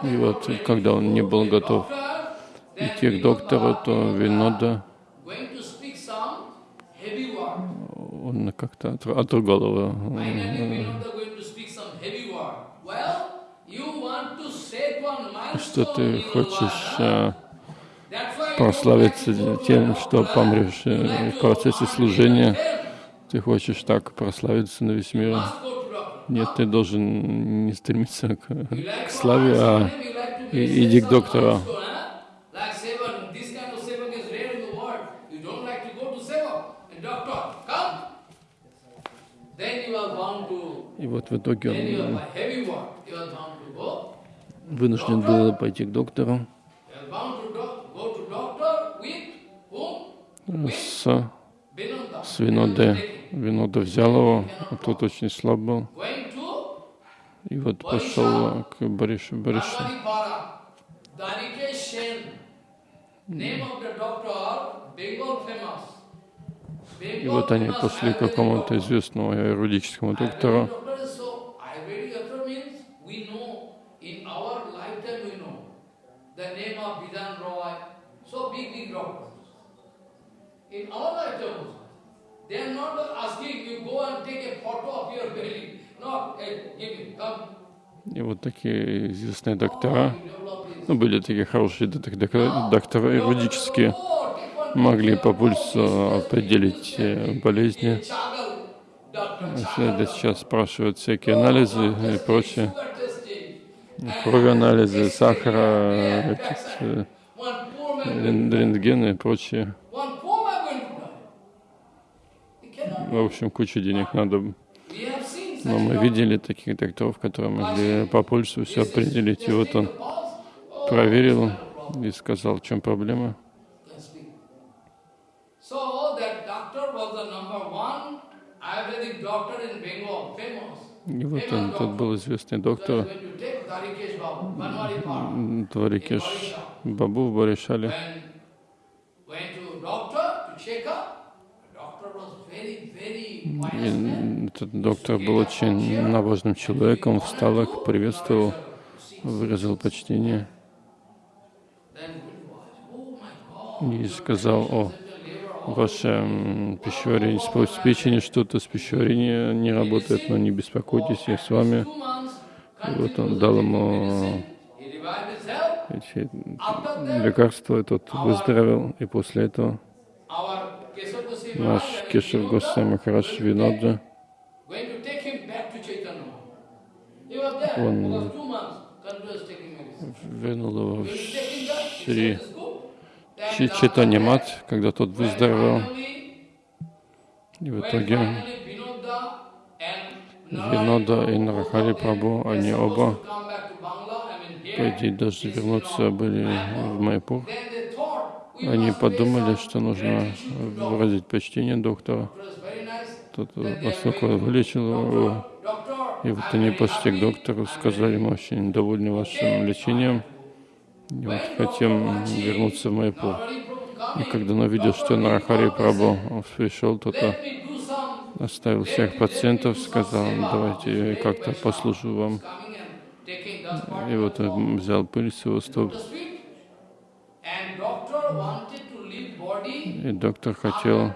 [SPEAKER 2] И вот, когда он не был готов идти к доктору, то Винода, он как-то отр- отругал его.
[SPEAKER 1] Finally, Vinoda going to speak some heavy word. Well, you want to set one
[SPEAKER 2] Что ты хочешь э, прославиться тем, что помрешь э, в процессе служения. Ты хочешь так прославиться на весь мир. Нет, ты должен не стремиться к, к славе, а иди к доктору. И вот в итоге он
[SPEAKER 1] by heavy word, you are bound to go.
[SPEAKER 2] Вынужден был пойти к доктору с, с Виноде. Винода взял его, а тот очень слаб был. И вот пошел к Боришу. Боришу. И вот они пошли к какому-то известному юридическому доктору.
[SPEAKER 1] Doctor is so, Ayurvedic doctor means we know, in our lifetime we know, the name of Bidan Roy, so big, big doctors. In our lifetime also. They are not asking you go and take a photo of your belly. No, hey, give me, come.
[SPEAKER 2] И вот такие известные доктора, ну, были такие хорошие док- док- доктора
[SPEAKER 1] Doctor
[SPEAKER 2] юридические, могли по пульсу определить э, болезни. Сейчас спрашивают всякие анализы и прочее. Крови анализы, сахара, рентгены и прочее. В общем, кучу денег надо. Но мы видели таких докторов, которые могли по пульсу все определить. И вот он проверил и сказал, в чем проблема. И вот он, тот был известный доктор Дварикеш Бабу в Баришале. И этот доктор был очень набожным человеком, встал их, приветствовал, выразил почтение и сказал, о, ваше пищеварение, с печени что-то, с пищеварением не работает, но не беспокойтесь, я с вами. И вот он дал ему эти лекарства, и тот выздоровел, и после этого наш Кешев Госвами
[SPEAKER 1] was there
[SPEAKER 2] Он- вернул его в Шри
[SPEAKER 1] said, "It's good." Then
[SPEAKER 2] Чи-
[SPEAKER 1] after
[SPEAKER 2] Читание
[SPEAKER 1] that,
[SPEAKER 2] Мат, когда тот выздоровел, и в итоге Винода и Нарахари
[SPEAKER 1] they
[SPEAKER 2] они оба, идее, должны вернуться были в Майпур. Они подумали, что нужно выразить почтение доктору. Тот, поскольку вылечил его, и вот они пошли к доктору, сказали, мы очень довольны вашим лечением, и вот хотим вернуться в Майпур. И когда он увидел, что Нарахари Прабу пришел, то то
[SPEAKER 1] Let me do some
[SPEAKER 2] оставил всех пациентов, сказал, давайте я как-то послужу вам.
[SPEAKER 1] coming and taking dust
[SPEAKER 2] И вот он взял пыль с его стоп. И доктор хотел,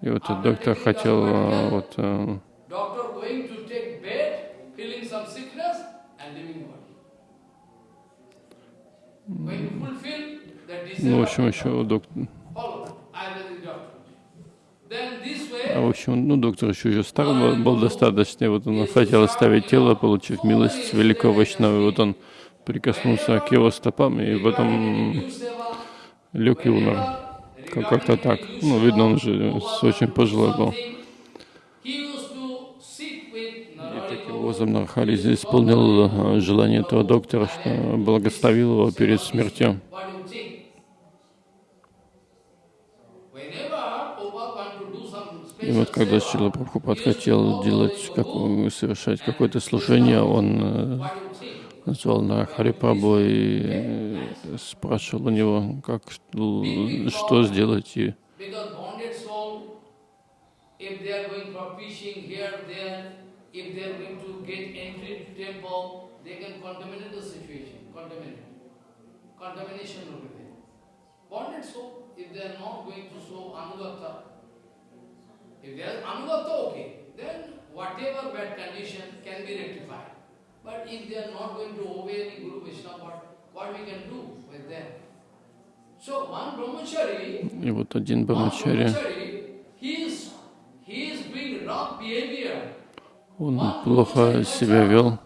[SPEAKER 2] и вот этот доктор хотел а, вот а, ну, в общем, еще доктор,
[SPEAKER 1] follow Ayurvedic doctor. Then this way,
[SPEAKER 2] а в общем, ну, доктор еще, еще стар был, достаточно, вот он хотел оставить тело, получив милость великого Вайшнава, и вот он прикоснулся к его стопам, и потом лег и умер. Как- Как-то так. Ну, видно, он же очень пожилой был. И таким образом Нархари исполнил а, желание этого доктора, что благословил его перед смертью.
[SPEAKER 1] What do you think? Whenever Prabhupada want to do some
[SPEAKER 2] И вот когда Шрила Прабхупад хотел делать, как, совершать какое-то служение, он э, назвал на Харипрабху и э, спрашивал у него, как, что сделать. И.
[SPEAKER 1] Contamination will be there. Bonded soul, if they are not going to show anugata, if they are anugata, okay, then whatever bad condition can be rectified. But if they are not going to obey any Guru Vishnu, what, what we can do with them? So one brahmachari
[SPEAKER 2] и вот один Брамачари,
[SPEAKER 1] brahmachari, he is, he is doing wrong behavior.
[SPEAKER 2] он плохо себя вел.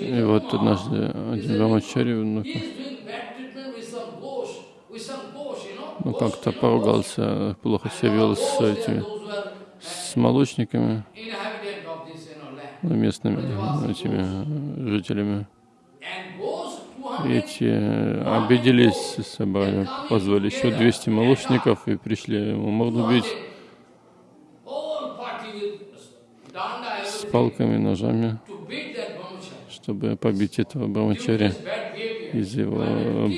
[SPEAKER 2] И вот однажды один Брамачари, ну,
[SPEAKER 1] he is doing bad treatment with some ghost, with some ghost, you know.
[SPEAKER 2] Ну, как-то поругался, плохо себя вел с этими, с молочниками, ну, местными этими жителями.
[SPEAKER 1] And ghosts,
[SPEAKER 2] И
[SPEAKER 1] 200
[SPEAKER 2] эти обиделись, собрали, позвали еще 200 молочников и пришли ему морду бить с палками, ножами, чтобы побить этого
[SPEAKER 1] behavior.
[SPEAKER 2] из его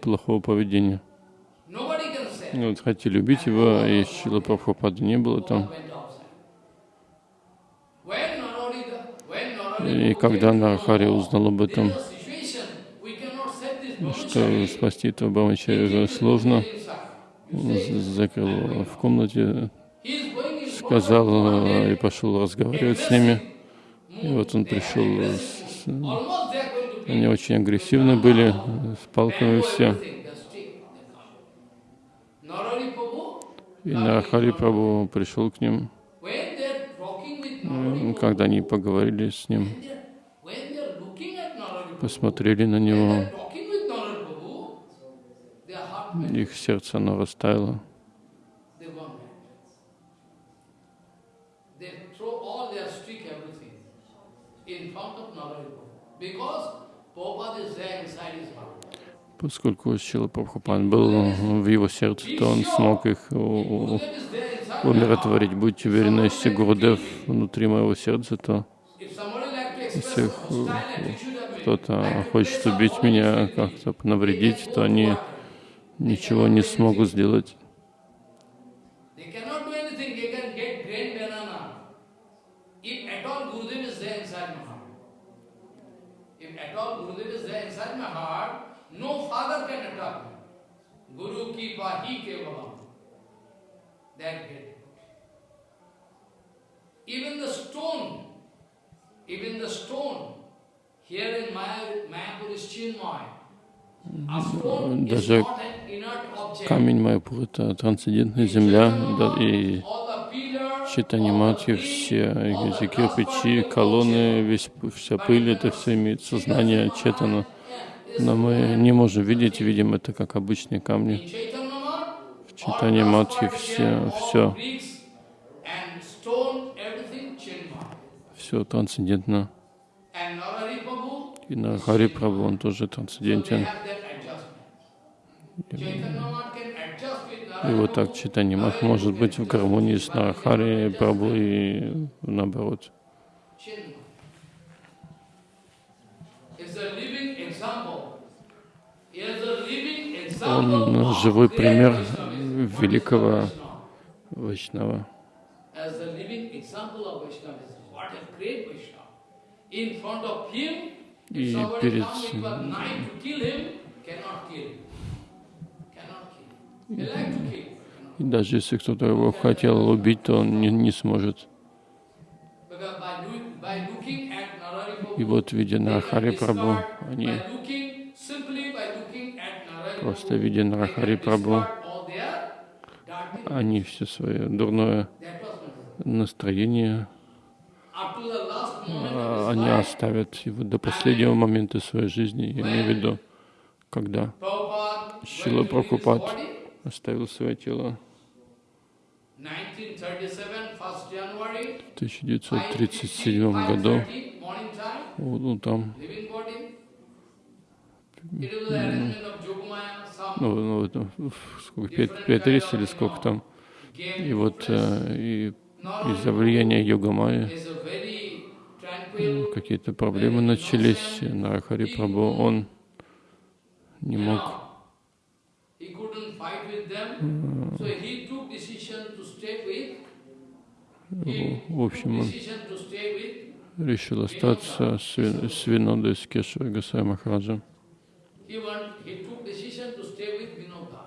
[SPEAKER 2] плохого поведения.
[SPEAKER 1] Nobody can say.
[SPEAKER 2] Ну, Вот хотели убить его, и Шила Прабхупады не было там. И когда Нархари узнал об этом, что спасти этого Брамачари уже сложно, закрыл в комнате, сказал э, и пошел разговаривать с ними. И вот он пришел, с- они очень агрессивны были, э, с палками все.
[SPEAKER 1] everything, the stick, they come. Narari Prabhu,
[SPEAKER 2] И Нархари Прабhu пришел к ним, э, когда они поговорили с ним, посмотрели на него, их сердце оно растаяло.
[SPEAKER 1] Because Prabhupada is there inside his heart.
[SPEAKER 2] Поскольку Шила Прабхупан был в его сердце, то он смог их умиротворить. Будьте уверены, если Гурудев внутри моего сердца, то если кто-то хочет убить меня, как-то навредить, то они ничего не смогут сделать.
[SPEAKER 1] They cannot do anything, they can get grain banana. If at all Gurudev is there inside my heart. If at all Gurudev is there inside my heart, no father can attack me. Guru ki pahi kevalam. That great. Even the stone, even the stone, here in Maya, Mayapur is Chinmay.
[SPEAKER 2] Даже. Камень Майпур — это трансцендентная земля, да, и читание
[SPEAKER 1] trees,
[SPEAKER 2] все эти кирпичи, колонны, весь, вся пыль, это все имеет сознание Четана. Но мы не можем видеть, видим это как обычные камни. В читании матхи все, все,
[SPEAKER 1] and stone, everything Chinmay.
[SPEAKER 2] Все трансцендентно. И на Хари Прабху он тоже трансцендентен. И вот так читание мат может быть в гармонии с Нарахари Прабху и наоборот. Он живой пример великого. Вайшнава. И перед. И даже если кто-то его хотел убить, то он не, не сможет. И вот, видя Нарахари
[SPEAKER 1] discard,
[SPEAKER 2] они просто видя Нарахари
[SPEAKER 1] dark
[SPEAKER 2] они все свое дурное настроение, они
[SPEAKER 1] his life,
[SPEAKER 2] оставят его до последнего момента своей жизни, я имею в виду, когда
[SPEAKER 1] his
[SPEAKER 2] Прабхупад оставил свое тело.
[SPEAKER 1] 1937, 1st January,
[SPEAKER 2] в 1937 году,
[SPEAKER 1] 5:30 morning time,
[SPEAKER 2] вот, ну, там, ну, ну, ну, сколько, 5.30 или сколько там, и вот э, и из-за влияния йога майя какие-то проблемы начались. Нарахари Прабху, он не мог В общем, он решил остаться с, Ви- с Винодой, с Кешевой Гасай Махараджем.
[SPEAKER 1] He want, he took decision to stay with Vinoda.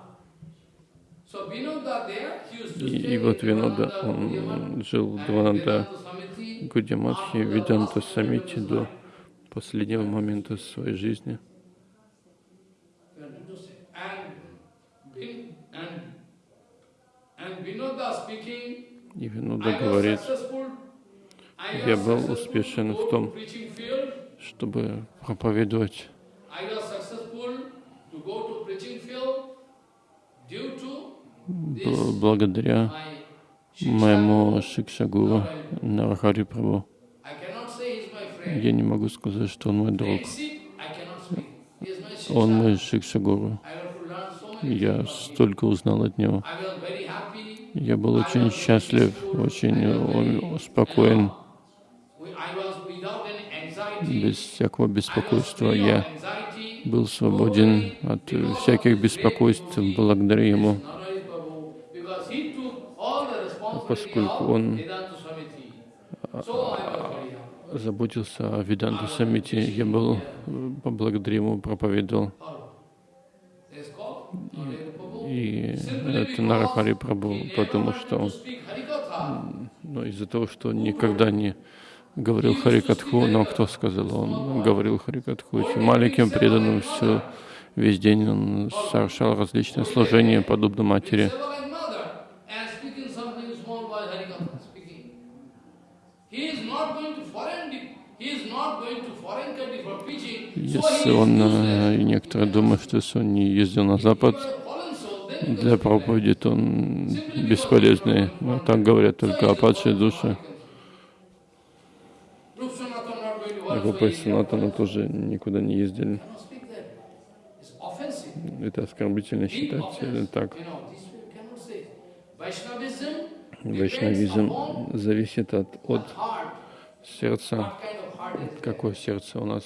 [SPEAKER 1] So Vinoda there, he used to
[SPEAKER 2] И, вот Винода, он жил в Двананда
[SPEAKER 1] the
[SPEAKER 2] Виданта Самити до последнего момента своей жизни. И Винода говорит, Я был успешен в том, чтобы проповедовать
[SPEAKER 1] due to
[SPEAKER 2] благодаря моему Шикшагуру Нарахари
[SPEAKER 1] friend.
[SPEAKER 2] Я не могу сказать, что он мой друг. Он мой Шикшагуру. Я столько узнал от него. Я был очень счастлив, очень спокоен, без всякого беспокойства. Я был свободен от всяких беспокойств благодаря ему,
[SPEAKER 1] Narari Prabhu, because he took all the responsibility
[SPEAKER 2] поскольку он
[SPEAKER 1] happy.
[SPEAKER 2] заботился о Виданте Самити. Я был э, поблагодаря ему, проповедовал. И это Нарахари
[SPEAKER 1] never
[SPEAKER 2] потому что ну, из-за того, что он никогда не говорил Харикатху, но кто сказал, он говорил Харикатху очень маленьким преданным все весь день он совершал различные служения, подобно матери.
[SPEAKER 1] Seva like mother and speaking something small while Harikatha speaking. He is not going to foreign, he is not going to foreign country for preaching. So
[SPEAKER 2] Если он, э, некоторые думают, что если он не ездил на Запад для проповеди, то он бесполезный. Но так говорят только
[SPEAKER 1] work, so
[SPEAKER 2] Группа Санатана тоже никуда не ездили. Это оскорбительно считать это так. Вайшнавизм зависит от, от сердца. Какое сердце у нас?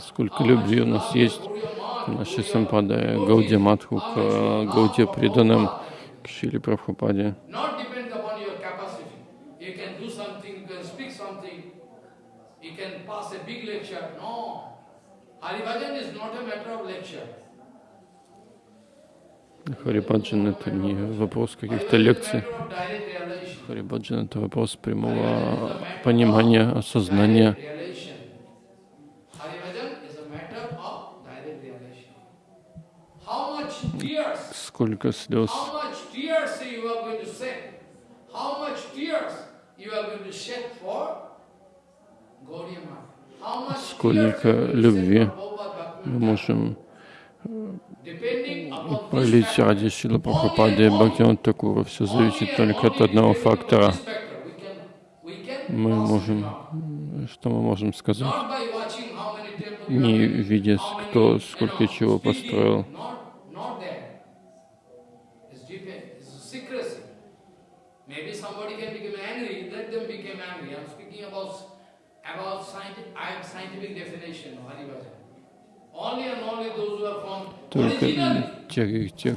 [SPEAKER 2] Сколько любви у нас есть к нашей сампадае. Гаудия Матху, к э,
[SPEAKER 1] for
[SPEAKER 2] преданным, к Шили Прабхупаде.
[SPEAKER 1] Not depend upon your capacity. You can do something, you can speak something, you can pass a big lecture. No. Haribhajan is not a matter of lecture.
[SPEAKER 2] Харибаджан — это не вопрос каких-то лекций. Харибаджан — это вопрос прямого понимания, осознания. Сколько слез,
[SPEAKER 1] how much tears you are going to shed, for Gaudiya Math.
[SPEAKER 2] Сколько любви мы можем
[SPEAKER 1] factor,
[SPEAKER 2] ради Шила Прабхупады и Бхактиван. Все зависит только от одного фактора. Мы можем, что мы можем сказать, не видя, кто сколько чего построил. Только те, те,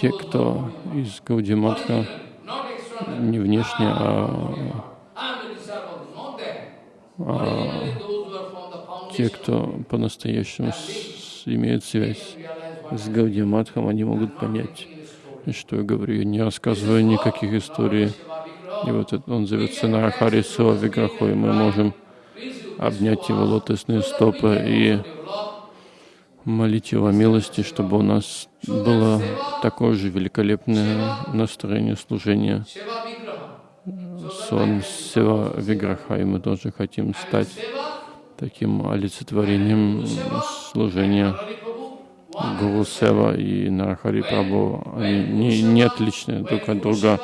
[SPEAKER 2] те, кто из Гаудиматха, не внешне, а,
[SPEAKER 1] the
[SPEAKER 2] те, кто по-настоящему имеют связь с Гаудиматхом, они могут понять, что я говорю. Я не рассказываю никаких историй. И вот он зовется Нарахари Сова Виграху, и мы можем обнять его лотосные стопы и молить его милости, чтобы у нас было такое же великолепное настроение служения. Сон Сева Виграха, и мы тоже хотим стать таким олицетворением служения. Гуру Сева и Нарахари Прабhu, они не, не отличны друг от друга.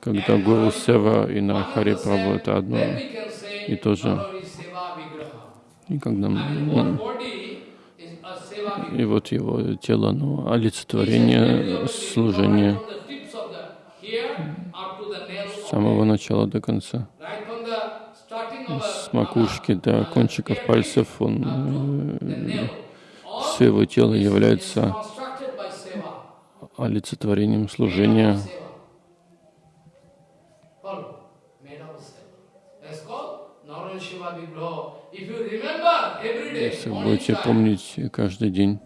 [SPEAKER 2] Когда Гуру Сева и Нарахари Прабhu это одно и то же. И когда
[SPEAKER 1] Vigraha.
[SPEAKER 2] и вот его тело, ну, олицетворение служения с самого начала до конца. С макушки до кончиков пальцев он э, все его тело является олицетворением служения.
[SPEAKER 1] Seva.
[SPEAKER 2] Если будете помнить каждый день,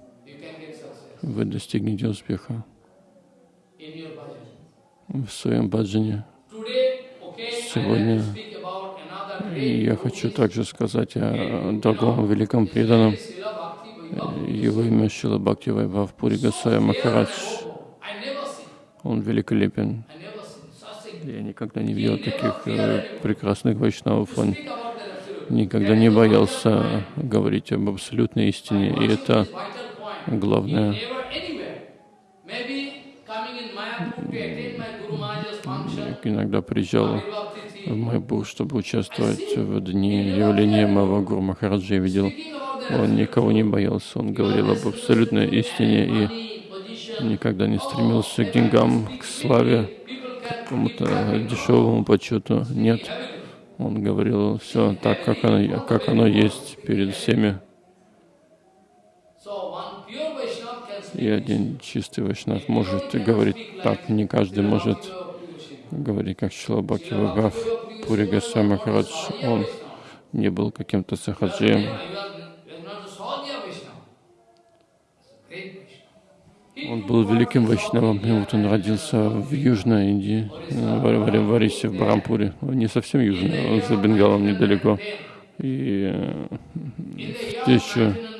[SPEAKER 2] вы достигнете успеха в своем баджане. Сегодня я хочу также сказать о другом великом преданном. Его имя Шила Бхакти Вайбхав Пури Гасая Махарадж. Он великолепен. Я никогда не видел таких э, прекрасных вайшнавов. Он
[SPEAKER 1] speak about that absolute.
[SPEAKER 2] Никогда не боялся говорить об абсолютной истине. И это главное. Иногда приезжал в. Майбур, чтобы участвовать в дни явления моего Гуру Махараджа. Видел, он никого не боялся. Он говорил об абсолютной истине и никогда не стремился к деньгам, к славе,
[SPEAKER 1] can
[SPEAKER 2] какому-то дешевому почету. Нет, он говорил все так, как оно, как оно есть перед всеми. И один чистый вайшнав может говорить так, не каждый может говорить, как Шилабаки Вагав, Пури Гасай Махарадж. Он не был каким-то сахаджием. Он был великим вайшнавом, и вот он родился в Южной Индии, в, в, в Барампуре. Не совсем южный, он за Бенгалом недалеко. И э, в
[SPEAKER 1] year
[SPEAKER 2] 1910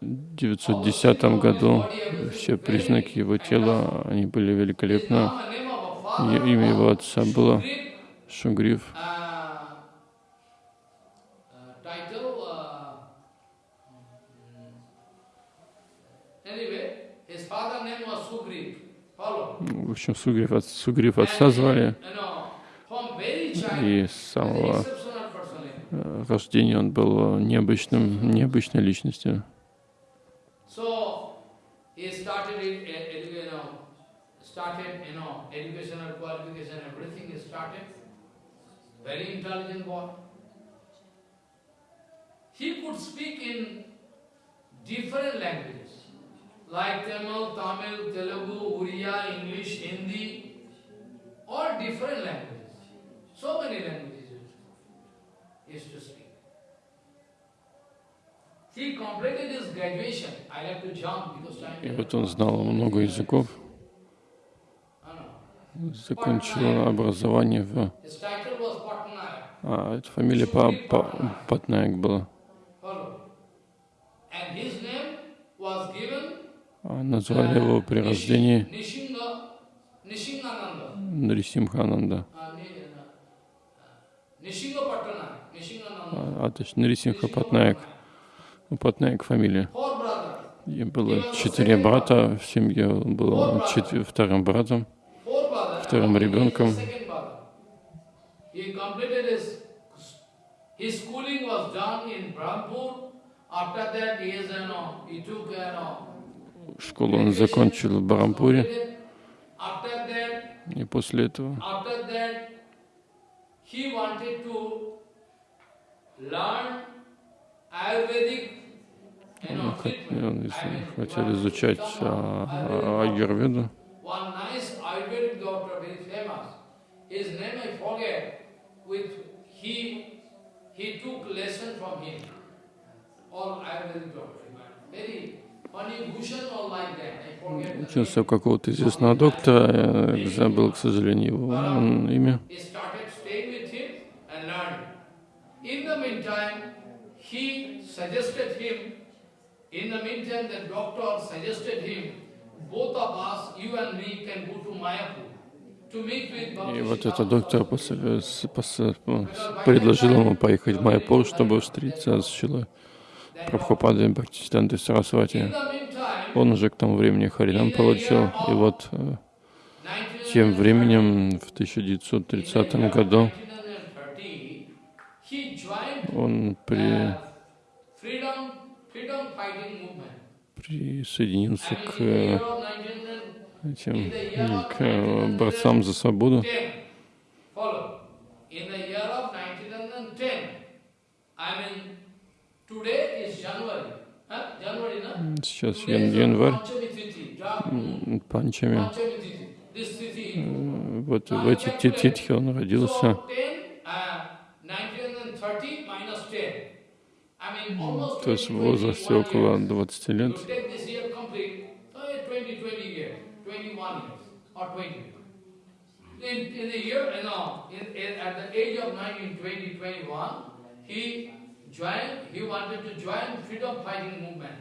[SPEAKER 1] 1910, he took birth.
[SPEAKER 2] году все признаки его тела, они были великолепны. Имя его отца было Шугрив. В общем, Сугрив, от, Сугрив отца звали. И с самого э, рождения он был необычным, необычной личностью.
[SPEAKER 1] Eh. He could speak in different languages, like Tamil, Tamil, Telugu, Uriya, English, Hindi, all different languages. So many languages used to speak. He completed his graduation. I have to jump because time
[SPEAKER 2] И вот он знал много языков, закончил образование в... А, это фамилия па, па, Патнаек была.
[SPEAKER 1] And his name was given
[SPEAKER 2] А назвали его при рождении. Нарисимхананда.
[SPEAKER 1] Uh, uh.
[SPEAKER 2] А, а точно Нарисимха Патнаек. Патнаек фамилия. И было четыре брата в семье, он был четвер- вторым братом. Вторым ребенком.
[SPEAKER 1] Second brother. He completed his his schooling was done in Brahmpur. After that, he is, you know, he took, you know,
[SPEAKER 2] Школу он закончил в Барампуре. И после этого Он, хотел изучать а, аюрведу.
[SPEAKER 1] He took lesson from him. All Ayurvedic doctor. Very
[SPEAKER 2] Учился у какого-то известного доктора, я забыл, к сожалению, его имя. И вот этот доктор ну, предложил ему поехать в Майяпур, чтобы встретиться с Шилой Прабхупадой Бхактисидантой
[SPEAKER 1] In
[SPEAKER 2] Сарасвати. Он уже к тому времени Харинам получил, и вот э, тем временем в 1930 году
[SPEAKER 1] 1930, he joined
[SPEAKER 2] он при, присоединился к э,
[SPEAKER 1] of 1910,
[SPEAKER 2] этим к э, борцам за свободу.
[SPEAKER 1] In the year of 1910, I mean,
[SPEAKER 2] Сейчас январь, Панчами. Э, Вот в эти ти- титхи он родился.
[SPEAKER 1] So 10, uh, 1930 minus 10. I mean, almost
[SPEAKER 2] То есть в
[SPEAKER 1] 20,
[SPEAKER 2] возрасте
[SPEAKER 1] 21
[SPEAKER 2] около
[SPEAKER 1] years.
[SPEAKER 2] 20
[SPEAKER 1] You
[SPEAKER 2] лет.
[SPEAKER 1] take this year complete, uh, 20, 20 years, 21 years, or 20. In, in the year, know, in, in, at the age of 19, 20, 21, he joined, he wanted to join freedom fighting movement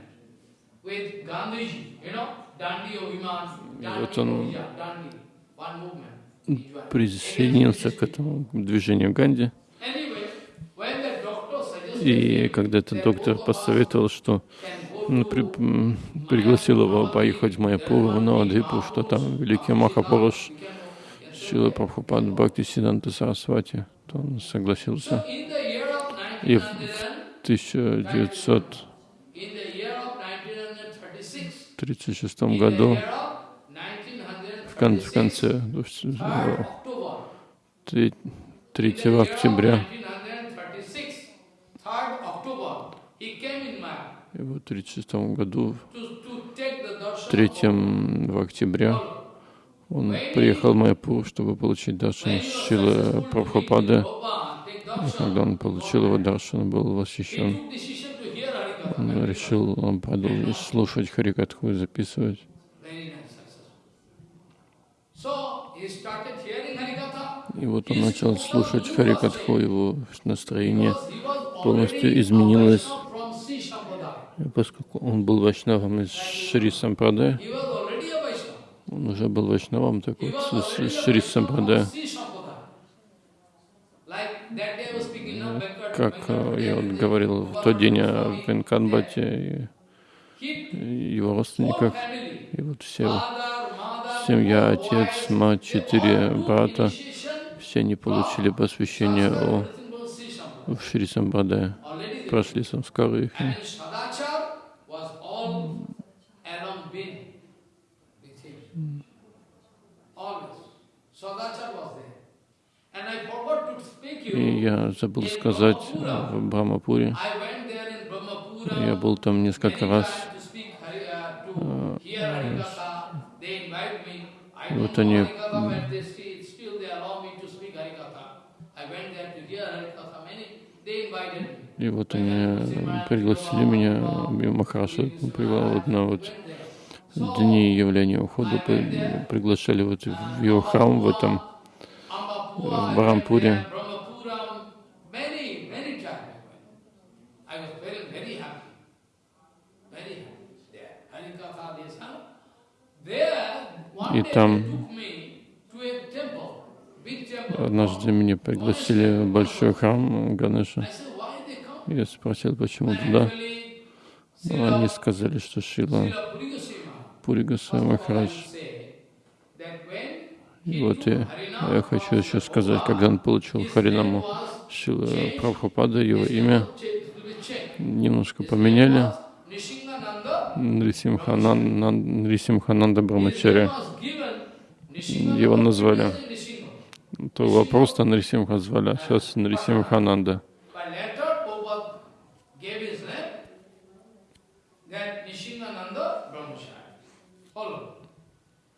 [SPEAKER 1] with Gandhiji, you know, Dandi Oviman, Dandi Ohija, Dandi, one movement.
[SPEAKER 2] Присоединился к этому движению Ганди. И когда этот доктор посоветовал, что при- пригласил его поехать в Майяпур, в Навадвипу, что там великий Махапуруш, Шила Прабхупад Бхакти Сиданта Сарасвати, то он согласился. И в
[SPEAKER 1] 1900,
[SPEAKER 2] 1936
[SPEAKER 1] in the year of 1936,
[SPEAKER 2] году, в, кон- в
[SPEAKER 1] 1936,
[SPEAKER 2] конце,
[SPEAKER 1] 3rd October,
[SPEAKER 2] 3,
[SPEAKER 1] in the year of
[SPEAKER 2] октября,
[SPEAKER 1] 1936, 3rd October, he came in Maya
[SPEAKER 2] и вот в 1936 году,
[SPEAKER 1] to, to take the darshan
[SPEAKER 2] 3 октября, он приехал в Майяпур, чтобы получить даршан Шилы Прабхупады. И когда он получил его даршан, он был восхищен. Он решил он продолжить слушать Харикатху и записывать. И вот он начал слушать Харикатху, его настроение полностью изменилось. Поскольку он был вайшнавом из Шри
[SPEAKER 1] Vaishnava.
[SPEAKER 2] он уже был вайшнавом, так
[SPEAKER 1] He
[SPEAKER 2] вот,
[SPEAKER 1] was
[SPEAKER 2] с-
[SPEAKER 1] a
[SPEAKER 2] Шри
[SPEAKER 1] Vaishnava
[SPEAKER 2] Сампрадая.
[SPEAKER 1] from Sri Sampradaya. Like that day I was speaking now, Venkat-
[SPEAKER 2] Как э, я вот говорил в тот день о Венканбате и его родственниках, и вот все, семья, отец, мать, четыре брата, все они получили посвящение о, в Шри Сампрадая, прошли самскары их.
[SPEAKER 1] Sadachar was
[SPEAKER 2] И я забыл сказать э, в
[SPEAKER 1] Brahmapura.
[SPEAKER 2] я был там несколько раз,
[SPEAKER 1] uh. I
[SPEAKER 2] Вот они, и вот они э, пригласили меня, и Махараша привел вот на вот дни явления ухода, при- приглашали вот в его храм в этом, в Барампуре. И там-. Однажды меня пригласили в большой храм Ганеша. Я спросил, почему туда. Ну, Они сказали, что Шила
[SPEAKER 1] Srila Purigosima,
[SPEAKER 2] Пури Госвами
[SPEAKER 1] first of all, I
[SPEAKER 2] Махарадж. И вот я, я хочу еще сказать, когда он получил Харинаму Шила
[SPEAKER 1] changed.
[SPEAKER 2] Прабхупада, его имя немножко поменяли. Нрисимхананда
[SPEAKER 1] Nishingananda
[SPEAKER 2] Его назвали. То его просто Нрисимха звали, а сейчас Нрисимхананда.
[SPEAKER 1] By letter, Prabhupada gave his name Nishingananda Brahmachari. Follow.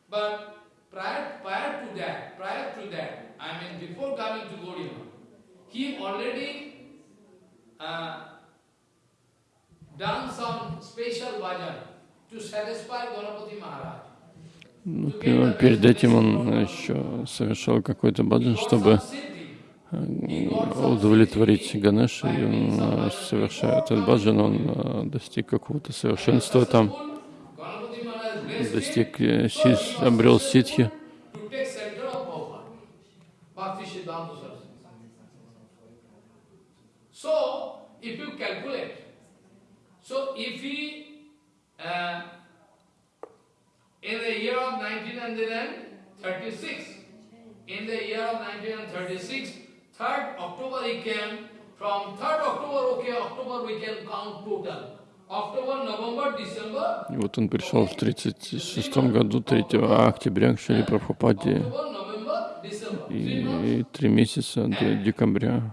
[SPEAKER 1] But prior, prior to that, prior to that, I mean before coming to Gaudiya, he already uh, done some special bhajan to satisfy Ganapati Maharaj.
[SPEAKER 2] Ну, пе- перед этим он еще совершал какой-то баджан, чтобы э, удовлетворить Ганеша, и он, э, совершая этот баджан, он э, достиг какого-то совершенства там, достиг, э, обрел ситхи.
[SPEAKER 1] to take center of Prabhupada, Bhakti Siddhanta Saraswati. So, if you calculate, so if he, uh, in the year of 1936, in the year of 1936, 3rd October he came, from 3rd October, okay, October we can count total. October, November, December,
[SPEAKER 2] И вот он пришел в 1936 году, 3 октября к Шри Прабхупаде, и три месяца до декабря.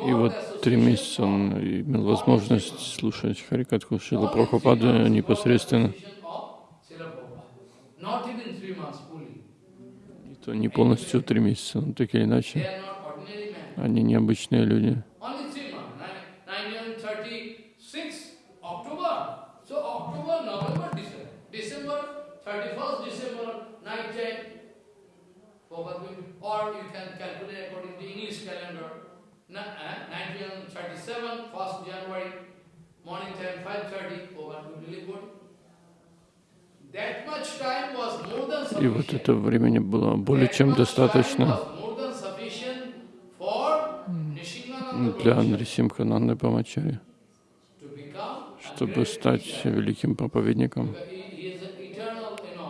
[SPEAKER 2] И вот три месяца он имел возможность слушать Харикатху Шила Прабхупады непосредственно. И то не полностью три месяца, но так или иначе. Они необычные люди.
[SPEAKER 1] Or you can calculate according to English calendar. Na- uh, 1937, 1st January, morning time 5.30, probably really good. That much time was more than
[SPEAKER 2] И вот
[SPEAKER 1] sufficient.
[SPEAKER 2] это времени было более чем достаточно для Нрисимхананды Памачари,
[SPEAKER 1] to become a
[SPEAKER 2] чтобы
[SPEAKER 1] great
[SPEAKER 2] стать великим проповедником,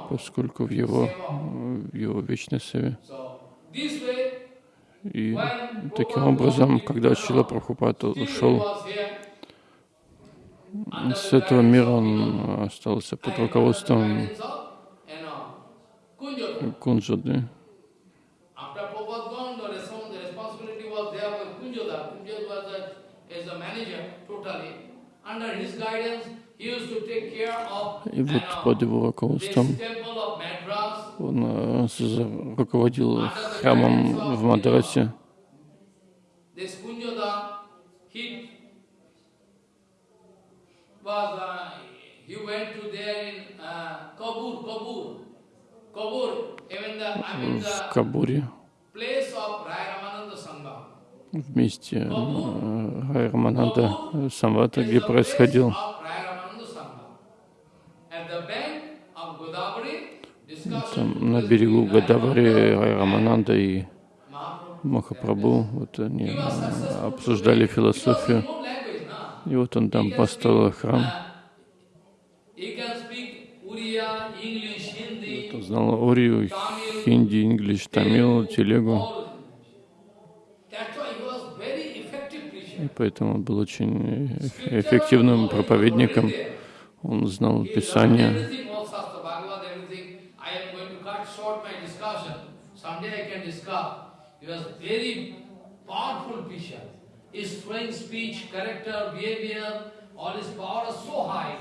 [SPEAKER 2] поскольку в его, в его вечной севе. И таким образом, когда Шила
[SPEAKER 1] he
[SPEAKER 2] ушел с этого мира, он остался под руководством. Кунджады. И вот под его руководством он э, руководил храмом в Мадрасе.
[SPEAKER 1] Uh, uh,
[SPEAKER 2] в Кабуре вместе э, Рай Рамананда Самвата, где происходил
[SPEAKER 1] of Rai Ramananda Sangha. At the bank of Godavari, discussion
[SPEAKER 2] там на берегу Гадавари
[SPEAKER 1] Ramananda
[SPEAKER 2] Рай Рамананда и. Махапрабху. Вот они обсуждали философию. И вот он там построил храм.
[SPEAKER 1] Hindi,
[SPEAKER 2] Он знал Орию, хинди, инглиш, тамил, телегу. И поэтому он был очень эф- эффективным проповедником. Он знал Писание.
[SPEAKER 1] everything, all Shastra, Bhagavad, everything. I am going to cut short my discussion. Someday I can discuss. He was very powerful preacher. His fluent speech, character, behavior, all his power was so high.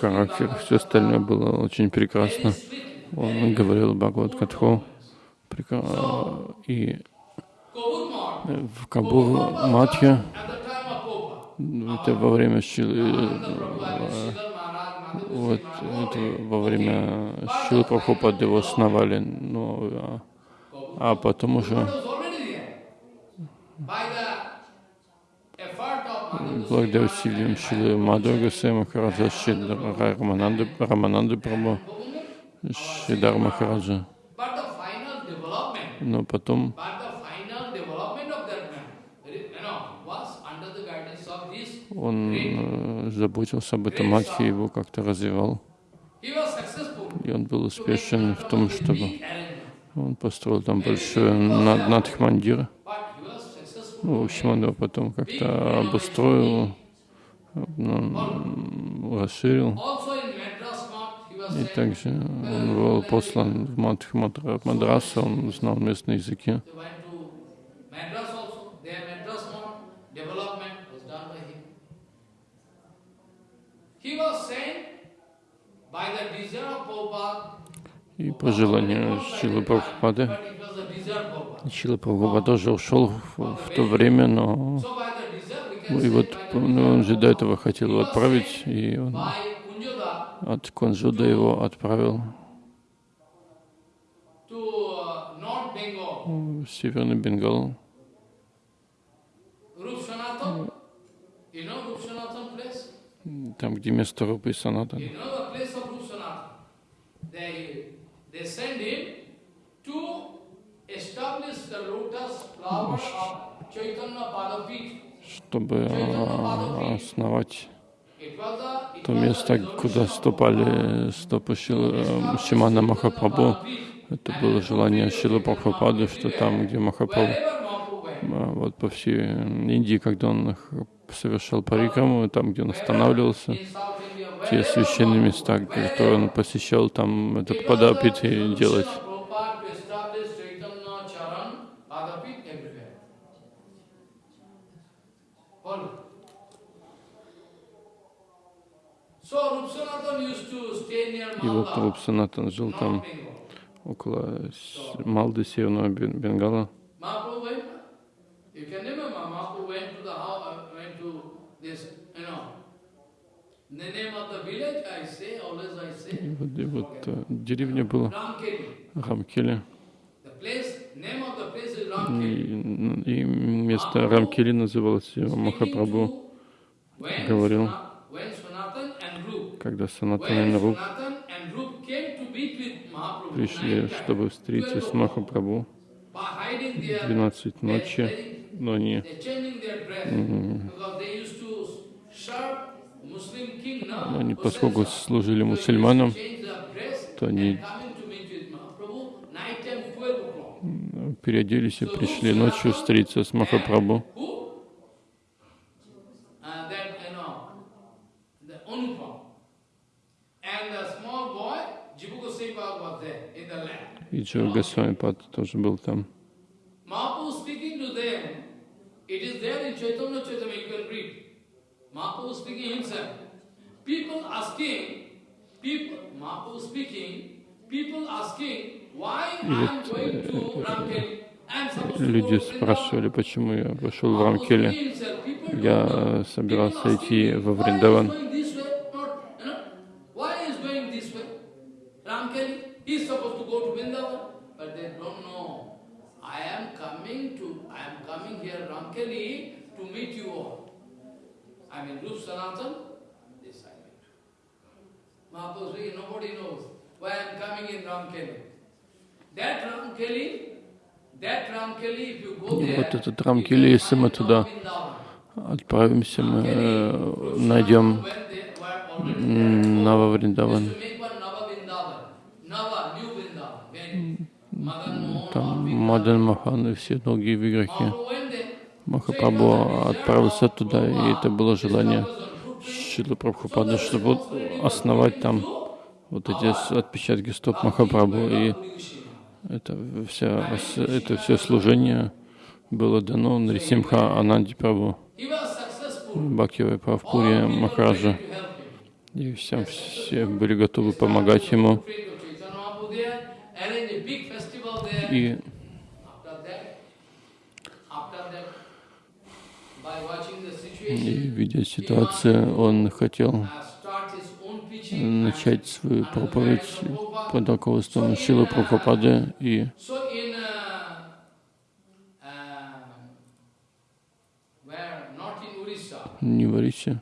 [SPEAKER 2] Характер, все остальное было очень прекрасно. Он говорил Бхагават Катху. И в Кабур Матхе, это во время вот это во время Шилы Прабхупады его основали, но, а, а потом уже благодаря усилиям Шилы Госвами Махараджа, Шидара Рамананды, Рамананды Прабху, Шидар Махараджа. Но потом
[SPEAKER 1] but the final development of that man, you know, was under the guidance of this.
[SPEAKER 2] Он э, заботился об этом Матхе, его как-то развивал. И он был успешен в том, чтобы он построил там большой над, надхмандир. Ну, в общем, он его потом как-то обустроил, ну, расширил. И также он был послан в Мадрасу, он знал местные языки.
[SPEAKER 1] They went to Madras also. Their Madras more development was done by him. He was sent by the desire of Prabhupada.
[SPEAKER 2] И по желанию Шилы Прабхупады. Шила Прабхупада тоже ушел в, в то время, но и вот ну, он же до этого хотел его отправить, и он от Кунжуда его отправил
[SPEAKER 1] uh,
[SPEAKER 2] в Северный Бенгал.
[SPEAKER 1] Rup Sanatan. You know Rup Sanatan place?
[SPEAKER 2] Там, где место Рупы и Санатана.
[SPEAKER 1] You know the place of Rup Sanatan. They, they send him to establish the lotus flower of Chaitanya Padapit.
[SPEAKER 2] чтобы а, основать то место, куда ступали стопы Шилы, э, Шимана Махапрабху. Это было желание Шилы Прабхупады, что там, где Махапрабху, а, вот по всей Индии, когда он совершал парикраму, там, где он останавливался, те священные места, которые он посещал, там этот падапит и делать. И вот
[SPEAKER 1] Malda,
[SPEAKER 2] Руп Санатан жил там около Малды, Северного Бен- Бенгала. И вот, э, деревня была
[SPEAKER 1] Ramkeli.
[SPEAKER 2] И, и место Рамкели называлось Махапрабху, говорил. Когда Санатан и
[SPEAKER 1] Mahaprabhu,
[SPEAKER 2] пришли, чтобы встретиться с Махапрабху
[SPEAKER 1] by hiding their,
[SPEAKER 2] 12
[SPEAKER 1] their-
[SPEAKER 2] ночи, но они
[SPEAKER 1] they're changing their dress, because they used to serve Muslim king now,
[SPEAKER 2] они, поскольку служили мусульманам, то они
[SPEAKER 1] and coming to meet with Mahaprabhu, night time 12 o'clock.
[SPEAKER 2] переоделись и пришли ночью встретиться с Махапрабху.
[SPEAKER 1] Uh.
[SPEAKER 2] И Джо Госвами тоже был там.
[SPEAKER 1] Mahaprabhu speaking to them, it is there in Chaitanya Chaitanya, you can read. Mahaprabhu speaking himself. People asking, people, Mahaprabhu speaking, people asking, why I am going to Ramkeli?
[SPEAKER 2] Люди спрашивали, почему я пошел в Рамкеле. Я собирался идти во Вриндаван.
[SPEAKER 1] I am coming to, I am coming here, Ramkeli, to meet you all. I mean, Rup Sanatan, this I mean. Mahaprabhu saying, nobody knows why I am coming in Ramkeli. That Ramkeli, that Ramkeli, if you go there,
[SPEAKER 2] вот этот Рамкели, если мы туда отправимся, мы э, найдем Нава Вриндаван. Там Мадан Махан и все другие
[SPEAKER 1] there.
[SPEAKER 2] Махапрабху отправился туда, и это было желание Шилы Прабхупады, чтобы основать там вот эти отпечатки стоп Махапрабху. И это все, это все служение было дано Нарисимха Ананди Прабху, Правпуре
[SPEAKER 1] people
[SPEAKER 2] Махараджа. И всем все были готовы помогать ему.
[SPEAKER 1] Friend of Chaitanya Mahaprabhu there, arranged a big festival there.
[SPEAKER 2] И
[SPEAKER 1] After that, after that, by watching the
[SPEAKER 2] И, видя ситуацию, он хотел
[SPEAKER 1] uh,
[SPEAKER 2] начать свою проповедь под руководством Шилы Прабхупады. И
[SPEAKER 1] uh, uh,
[SPEAKER 2] не в Орисе,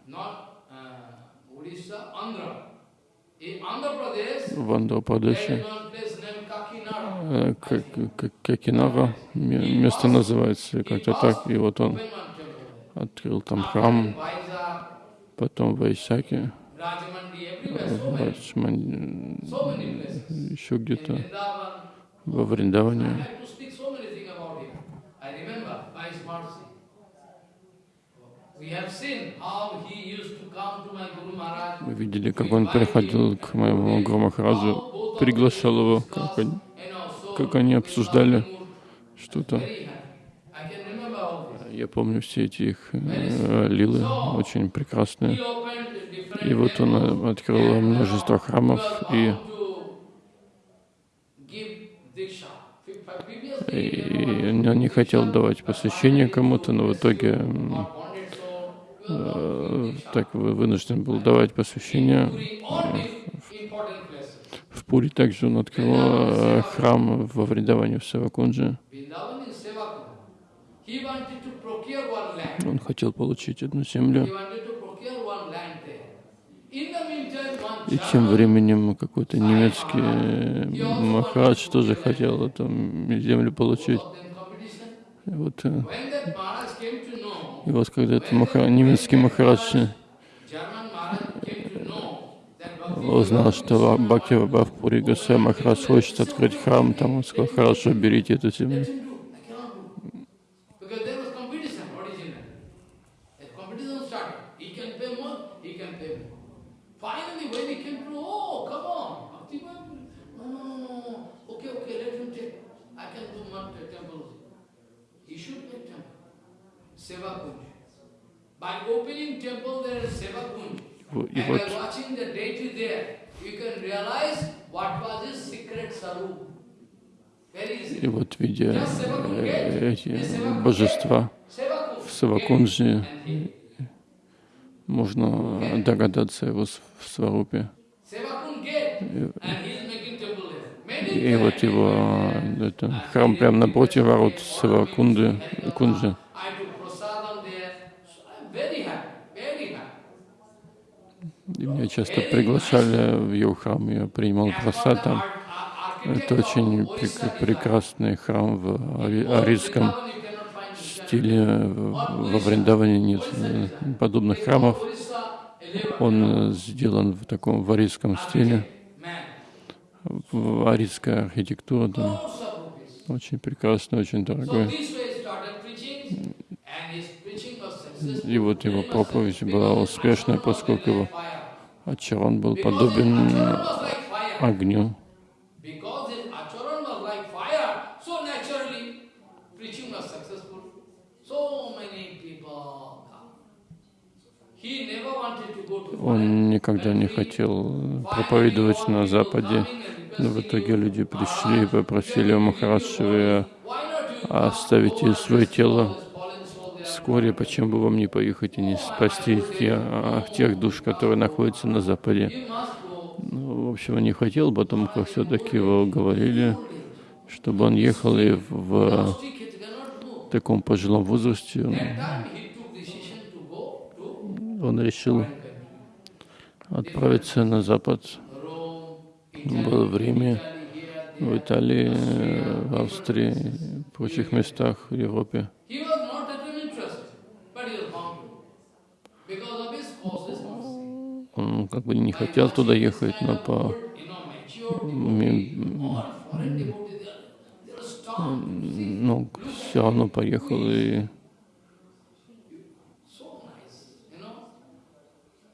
[SPEAKER 1] uh,
[SPEAKER 2] в э, К- Какинара, ме- место называется как-то так. И вот он
[SPEAKER 1] Open one temple there.
[SPEAKER 2] Открыл там храм, потом в Айсаке,
[SPEAKER 1] Rajamandi, everywhere,
[SPEAKER 2] в
[SPEAKER 1] so many,
[SPEAKER 2] Раджман- еще где-то во Вриндаване. Мы видели, как он приходил к моему Гуру Махараджу, приглашал его, как они, как они обсуждали что-то.
[SPEAKER 1] very happy. I can remember all this.
[SPEAKER 2] Я помню все эти их э, лилы, очень прекрасные. И вот он э, открыл множество храмов, и, и он не хотел давать посвящение кому-то, но в итоге э, так вы- вынужден был давать посвящение. В Пури также он открыл храм во Вриндаване в Савакунже. Он хотел получить одну землю. И тем временем какой-то немецкий э, Махарадж тоже хотел эту землю получить. И вот, э, и вот когда этот Маха- немецкий Махарадж узнал, что Бхакти Бабхпури Госвами Махарадж хочет открыть храм, там он сказал, хорошо, берите эту землю.
[SPEAKER 1] let him do, I cannot do. Because there was competition originally. As competition started, he can pay more, he can pay more. Finally, when he came to, oh, come on, Bhakti no, okay, okay, let him take. I can do the temple. He should make temple. Seva Kunj. By opening temple, there is Seva Kunj.
[SPEAKER 2] И
[SPEAKER 1] And
[SPEAKER 2] вот,
[SPEAKER 1] by watching the deity there, you can realize what was his secret sarup. Very easy.
[SPEAKER 2] и вот видя э, эти божества в
[SPEAKER 1] Kunj.
[SPEAKER 2] Можно догадаться его в Сварупе.
[SPEAKER 1] Many
[SPEAKER 2] И вот его это, храм прямо напротив ворот Савакунды, Кунджи. И меня часто приглашали в его храм, я принимал просад там. Это очень прек- прекрасный храм в ари- арийском стиле. В- Во Вриндаване нет э, подобных храмов. Он э, сделан в таком варийском стиле. Арийская архитектура там очень прекрасная, очень дорогая. И вот его проповедь была успешной, поскольку его Ачаран был подобен огню.
[SPEAKER 1] Because his acharan was like fire, so naturally preaching was successful. So many people come. He never wanted to go to
[SPEAKER 2] Он никогда не хотел проповедовать на Западе, но в итоге люди пришли и попросили у Махараджи, вы
[SPEAKER 1] Why not you
[SPEAKER 2] оставите свое тело вскоре, почему бы вам не поехать и не спасти те, а, тех душ, которые находятся на Западе. Ну, в общем, он не хотел, потом как все-таки его уговорили, чтобы он ехал и в, таком пожилом возрасте он,
[SPEAKER 1] That
[SPEAKER 2] отправиться на Запад.
[SPEAKER 1] Rome,
[SPEAKER 2] Был в Риме, в Италии, э, в Австрии, в прочих местах в Европе. Он как бы не хотел туда ехать, но по ну, все равно поехал и.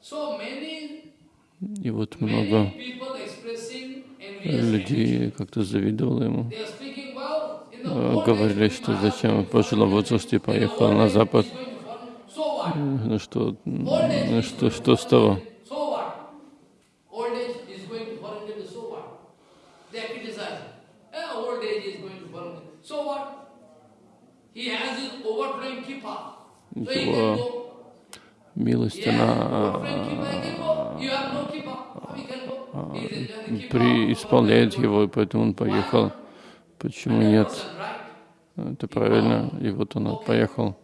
[SPEAKER 1] So many,
[SPEAKER 2] И вот много людей как-то завидовало ему. Э, Говорили, что зачем в пожилом возрасте поехал на Запад. Ну что, ну что, что с того?
[SPEAKER 1] Eh,
[SPEAKER 2] Его. Милость, она
[SPEAKER 1] kippa.
[SPEAKER 2] преисполняет его, и поэтому он поехал. Почему нет? Это правильно. И вот он поехал.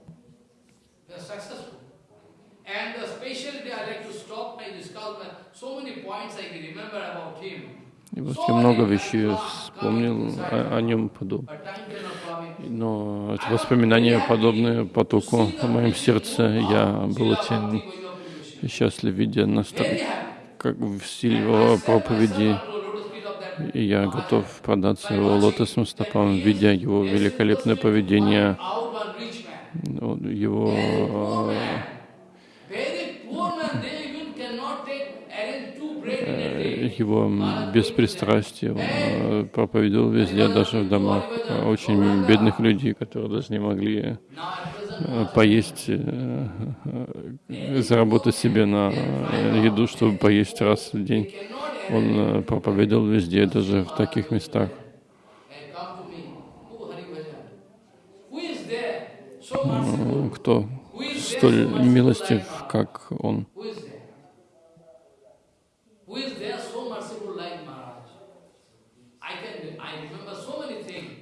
[SPEAKER 2] И вот я много вещей вспомнил о, о нем подоб. Но воспоминания подобные потоку в моем сердце. Я был очень счастлив, видя настроение, как в стиле его проповеди. И я готов продаться его лотосным стопам, видя его великолепное поведение, его э, его беспристрастие. Он э, проповедовал везде, даже в домах очень бедных людей, которые даже не могли э, поесть, э, заработать себе на еду, чтобы поесть раз в день. Он проповедовал везде, даже в таких местах.
[SPEAKER 1] and come to me. Who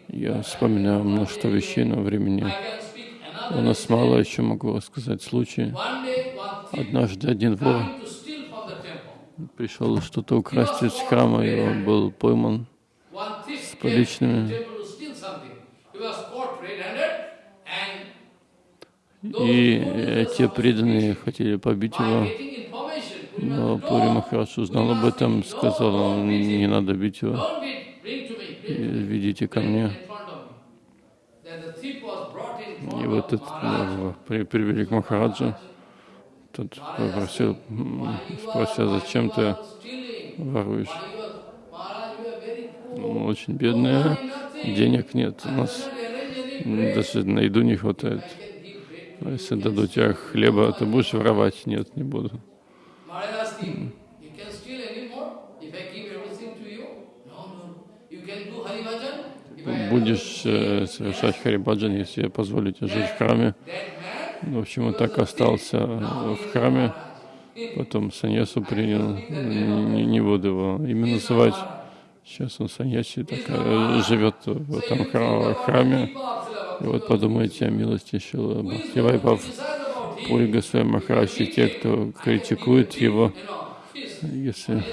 [SPEAKER 2] Я вспоминаю множество вещей на времени. У нас мало еще могу
[SPEAKER 1] one thief
[SPEAKER 2] Однажды один вор пришел что-то украсть из храма, и он был пойман.
[SPEAKER 1] To
[SPEAKER 2] поличными. И э, те преданные хотели побить его, но Пури Махарадж узнал об этом, сказал, не надо бить его, ведите ко мне. И вот этот э, при- привели к Махараджу. Тот попросил, спросил, зачем ты воруешь? Мы очень бедные, денег нет, у нас даже на еду не хватает. А если дадут тебе хлеба, ты будешь воровать? Нет, не буду. Будешь э, совершать харибаджан, если тебе жить в храме. В общем, он так остался в храме, потом саньясу принял, не, не буду его имя называть. Сейчас он саньяси, так э, живет в этом хра- храме. И вот подумайте о милости Шила Бхактивайпав, Пури Госвами Махарадж, и те, кто критикует его, если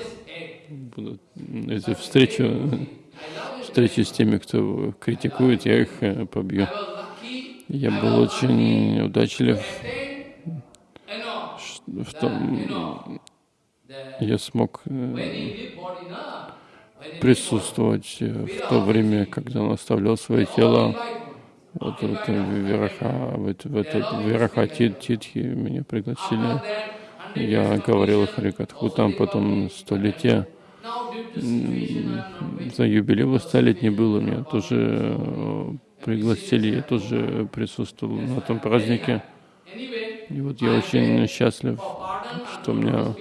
[SPEAKER 2] будут эти встречи, встречи с теми, кто критикует, я их э, побью. Я был очень удачлив в том, я смог э, присутствовать э, в то время, когда он оставлял свое тело. Вот в это Вираха, в это, в это Вираха Тит- Титхи меня пригласили. Я говорил Харикатху, там потом столетие. За юбилей столетний было, меня тоже э, пригласили, я тоже присутствовал на этом празднике. И вот я очень счастлив, что у меня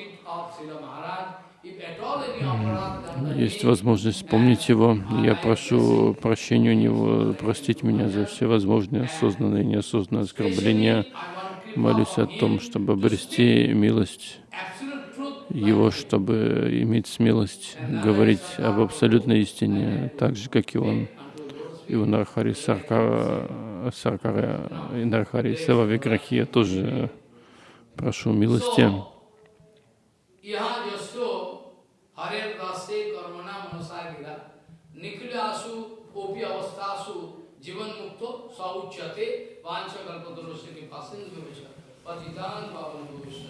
[SPEAKER 2] есть возможность вспомнить его. Я прошу прощения у него, простить меня за все возможные осознанные и неосознанные оскорбления. Молюсь о том, чтобы обрести милость его, чтобы иметь смелость говорить об абсолютной истине, так же, как и он. И у Нархари Саркара, Саркара и Нархари Сева Виграхи я тоже прошу милости.
[SPEAKER 1] यहाँ यस्तो हरे रास्ते कर्मणा मनसागिरा निखिलासु ओपी अवस्थासु जीवन मुक्तो सौच्यते वांछ कल्पतरुस्य के पासिन विवेच पतितान पावन भविष्य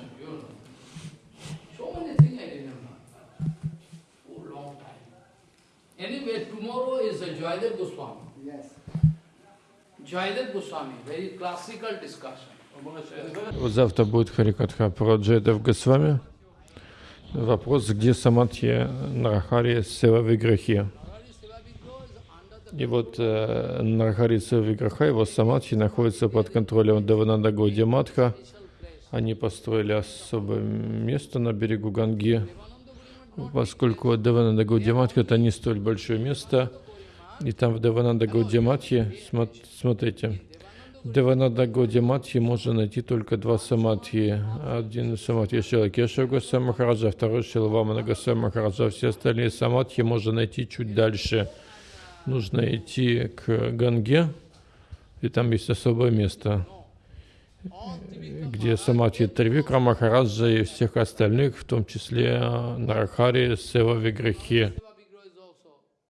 [SPEAKER 1] Anyway, tomorrow is the Joydev Goswami.
[SPEAKER 3] Yes.
[SPEAKER 1] Joydev Goswami, very classical discussion.
[SPEAKER 2] Завтра будет Харикатха про Джайдев Госвами. Вопрос, где Самадхи Нарахари Сева Виграхи. И вот э, Нарахари Сева Виграха, его Самадхи находится под контролем Девананда Гауди Матха. Они построили особое место на берегу Ганги, поскольку Девананда Гауди Матха это не столь большое место. И там в Девананда Гауди Матхе, смо- смотрите, Девананда Гауди Матхи можно найти только два самадхи. Один самадхи Шила Кешава Госвами Махараджа, второй Шила Вамана Госвами Махараджа. Все остальные самадхи можно найти чуть дальше. Нужно идти к Ганге, и там есть особое место, где самадхи Тривикра Махараджа и всех остальных, в том числе Нарахари Сева Виграхи.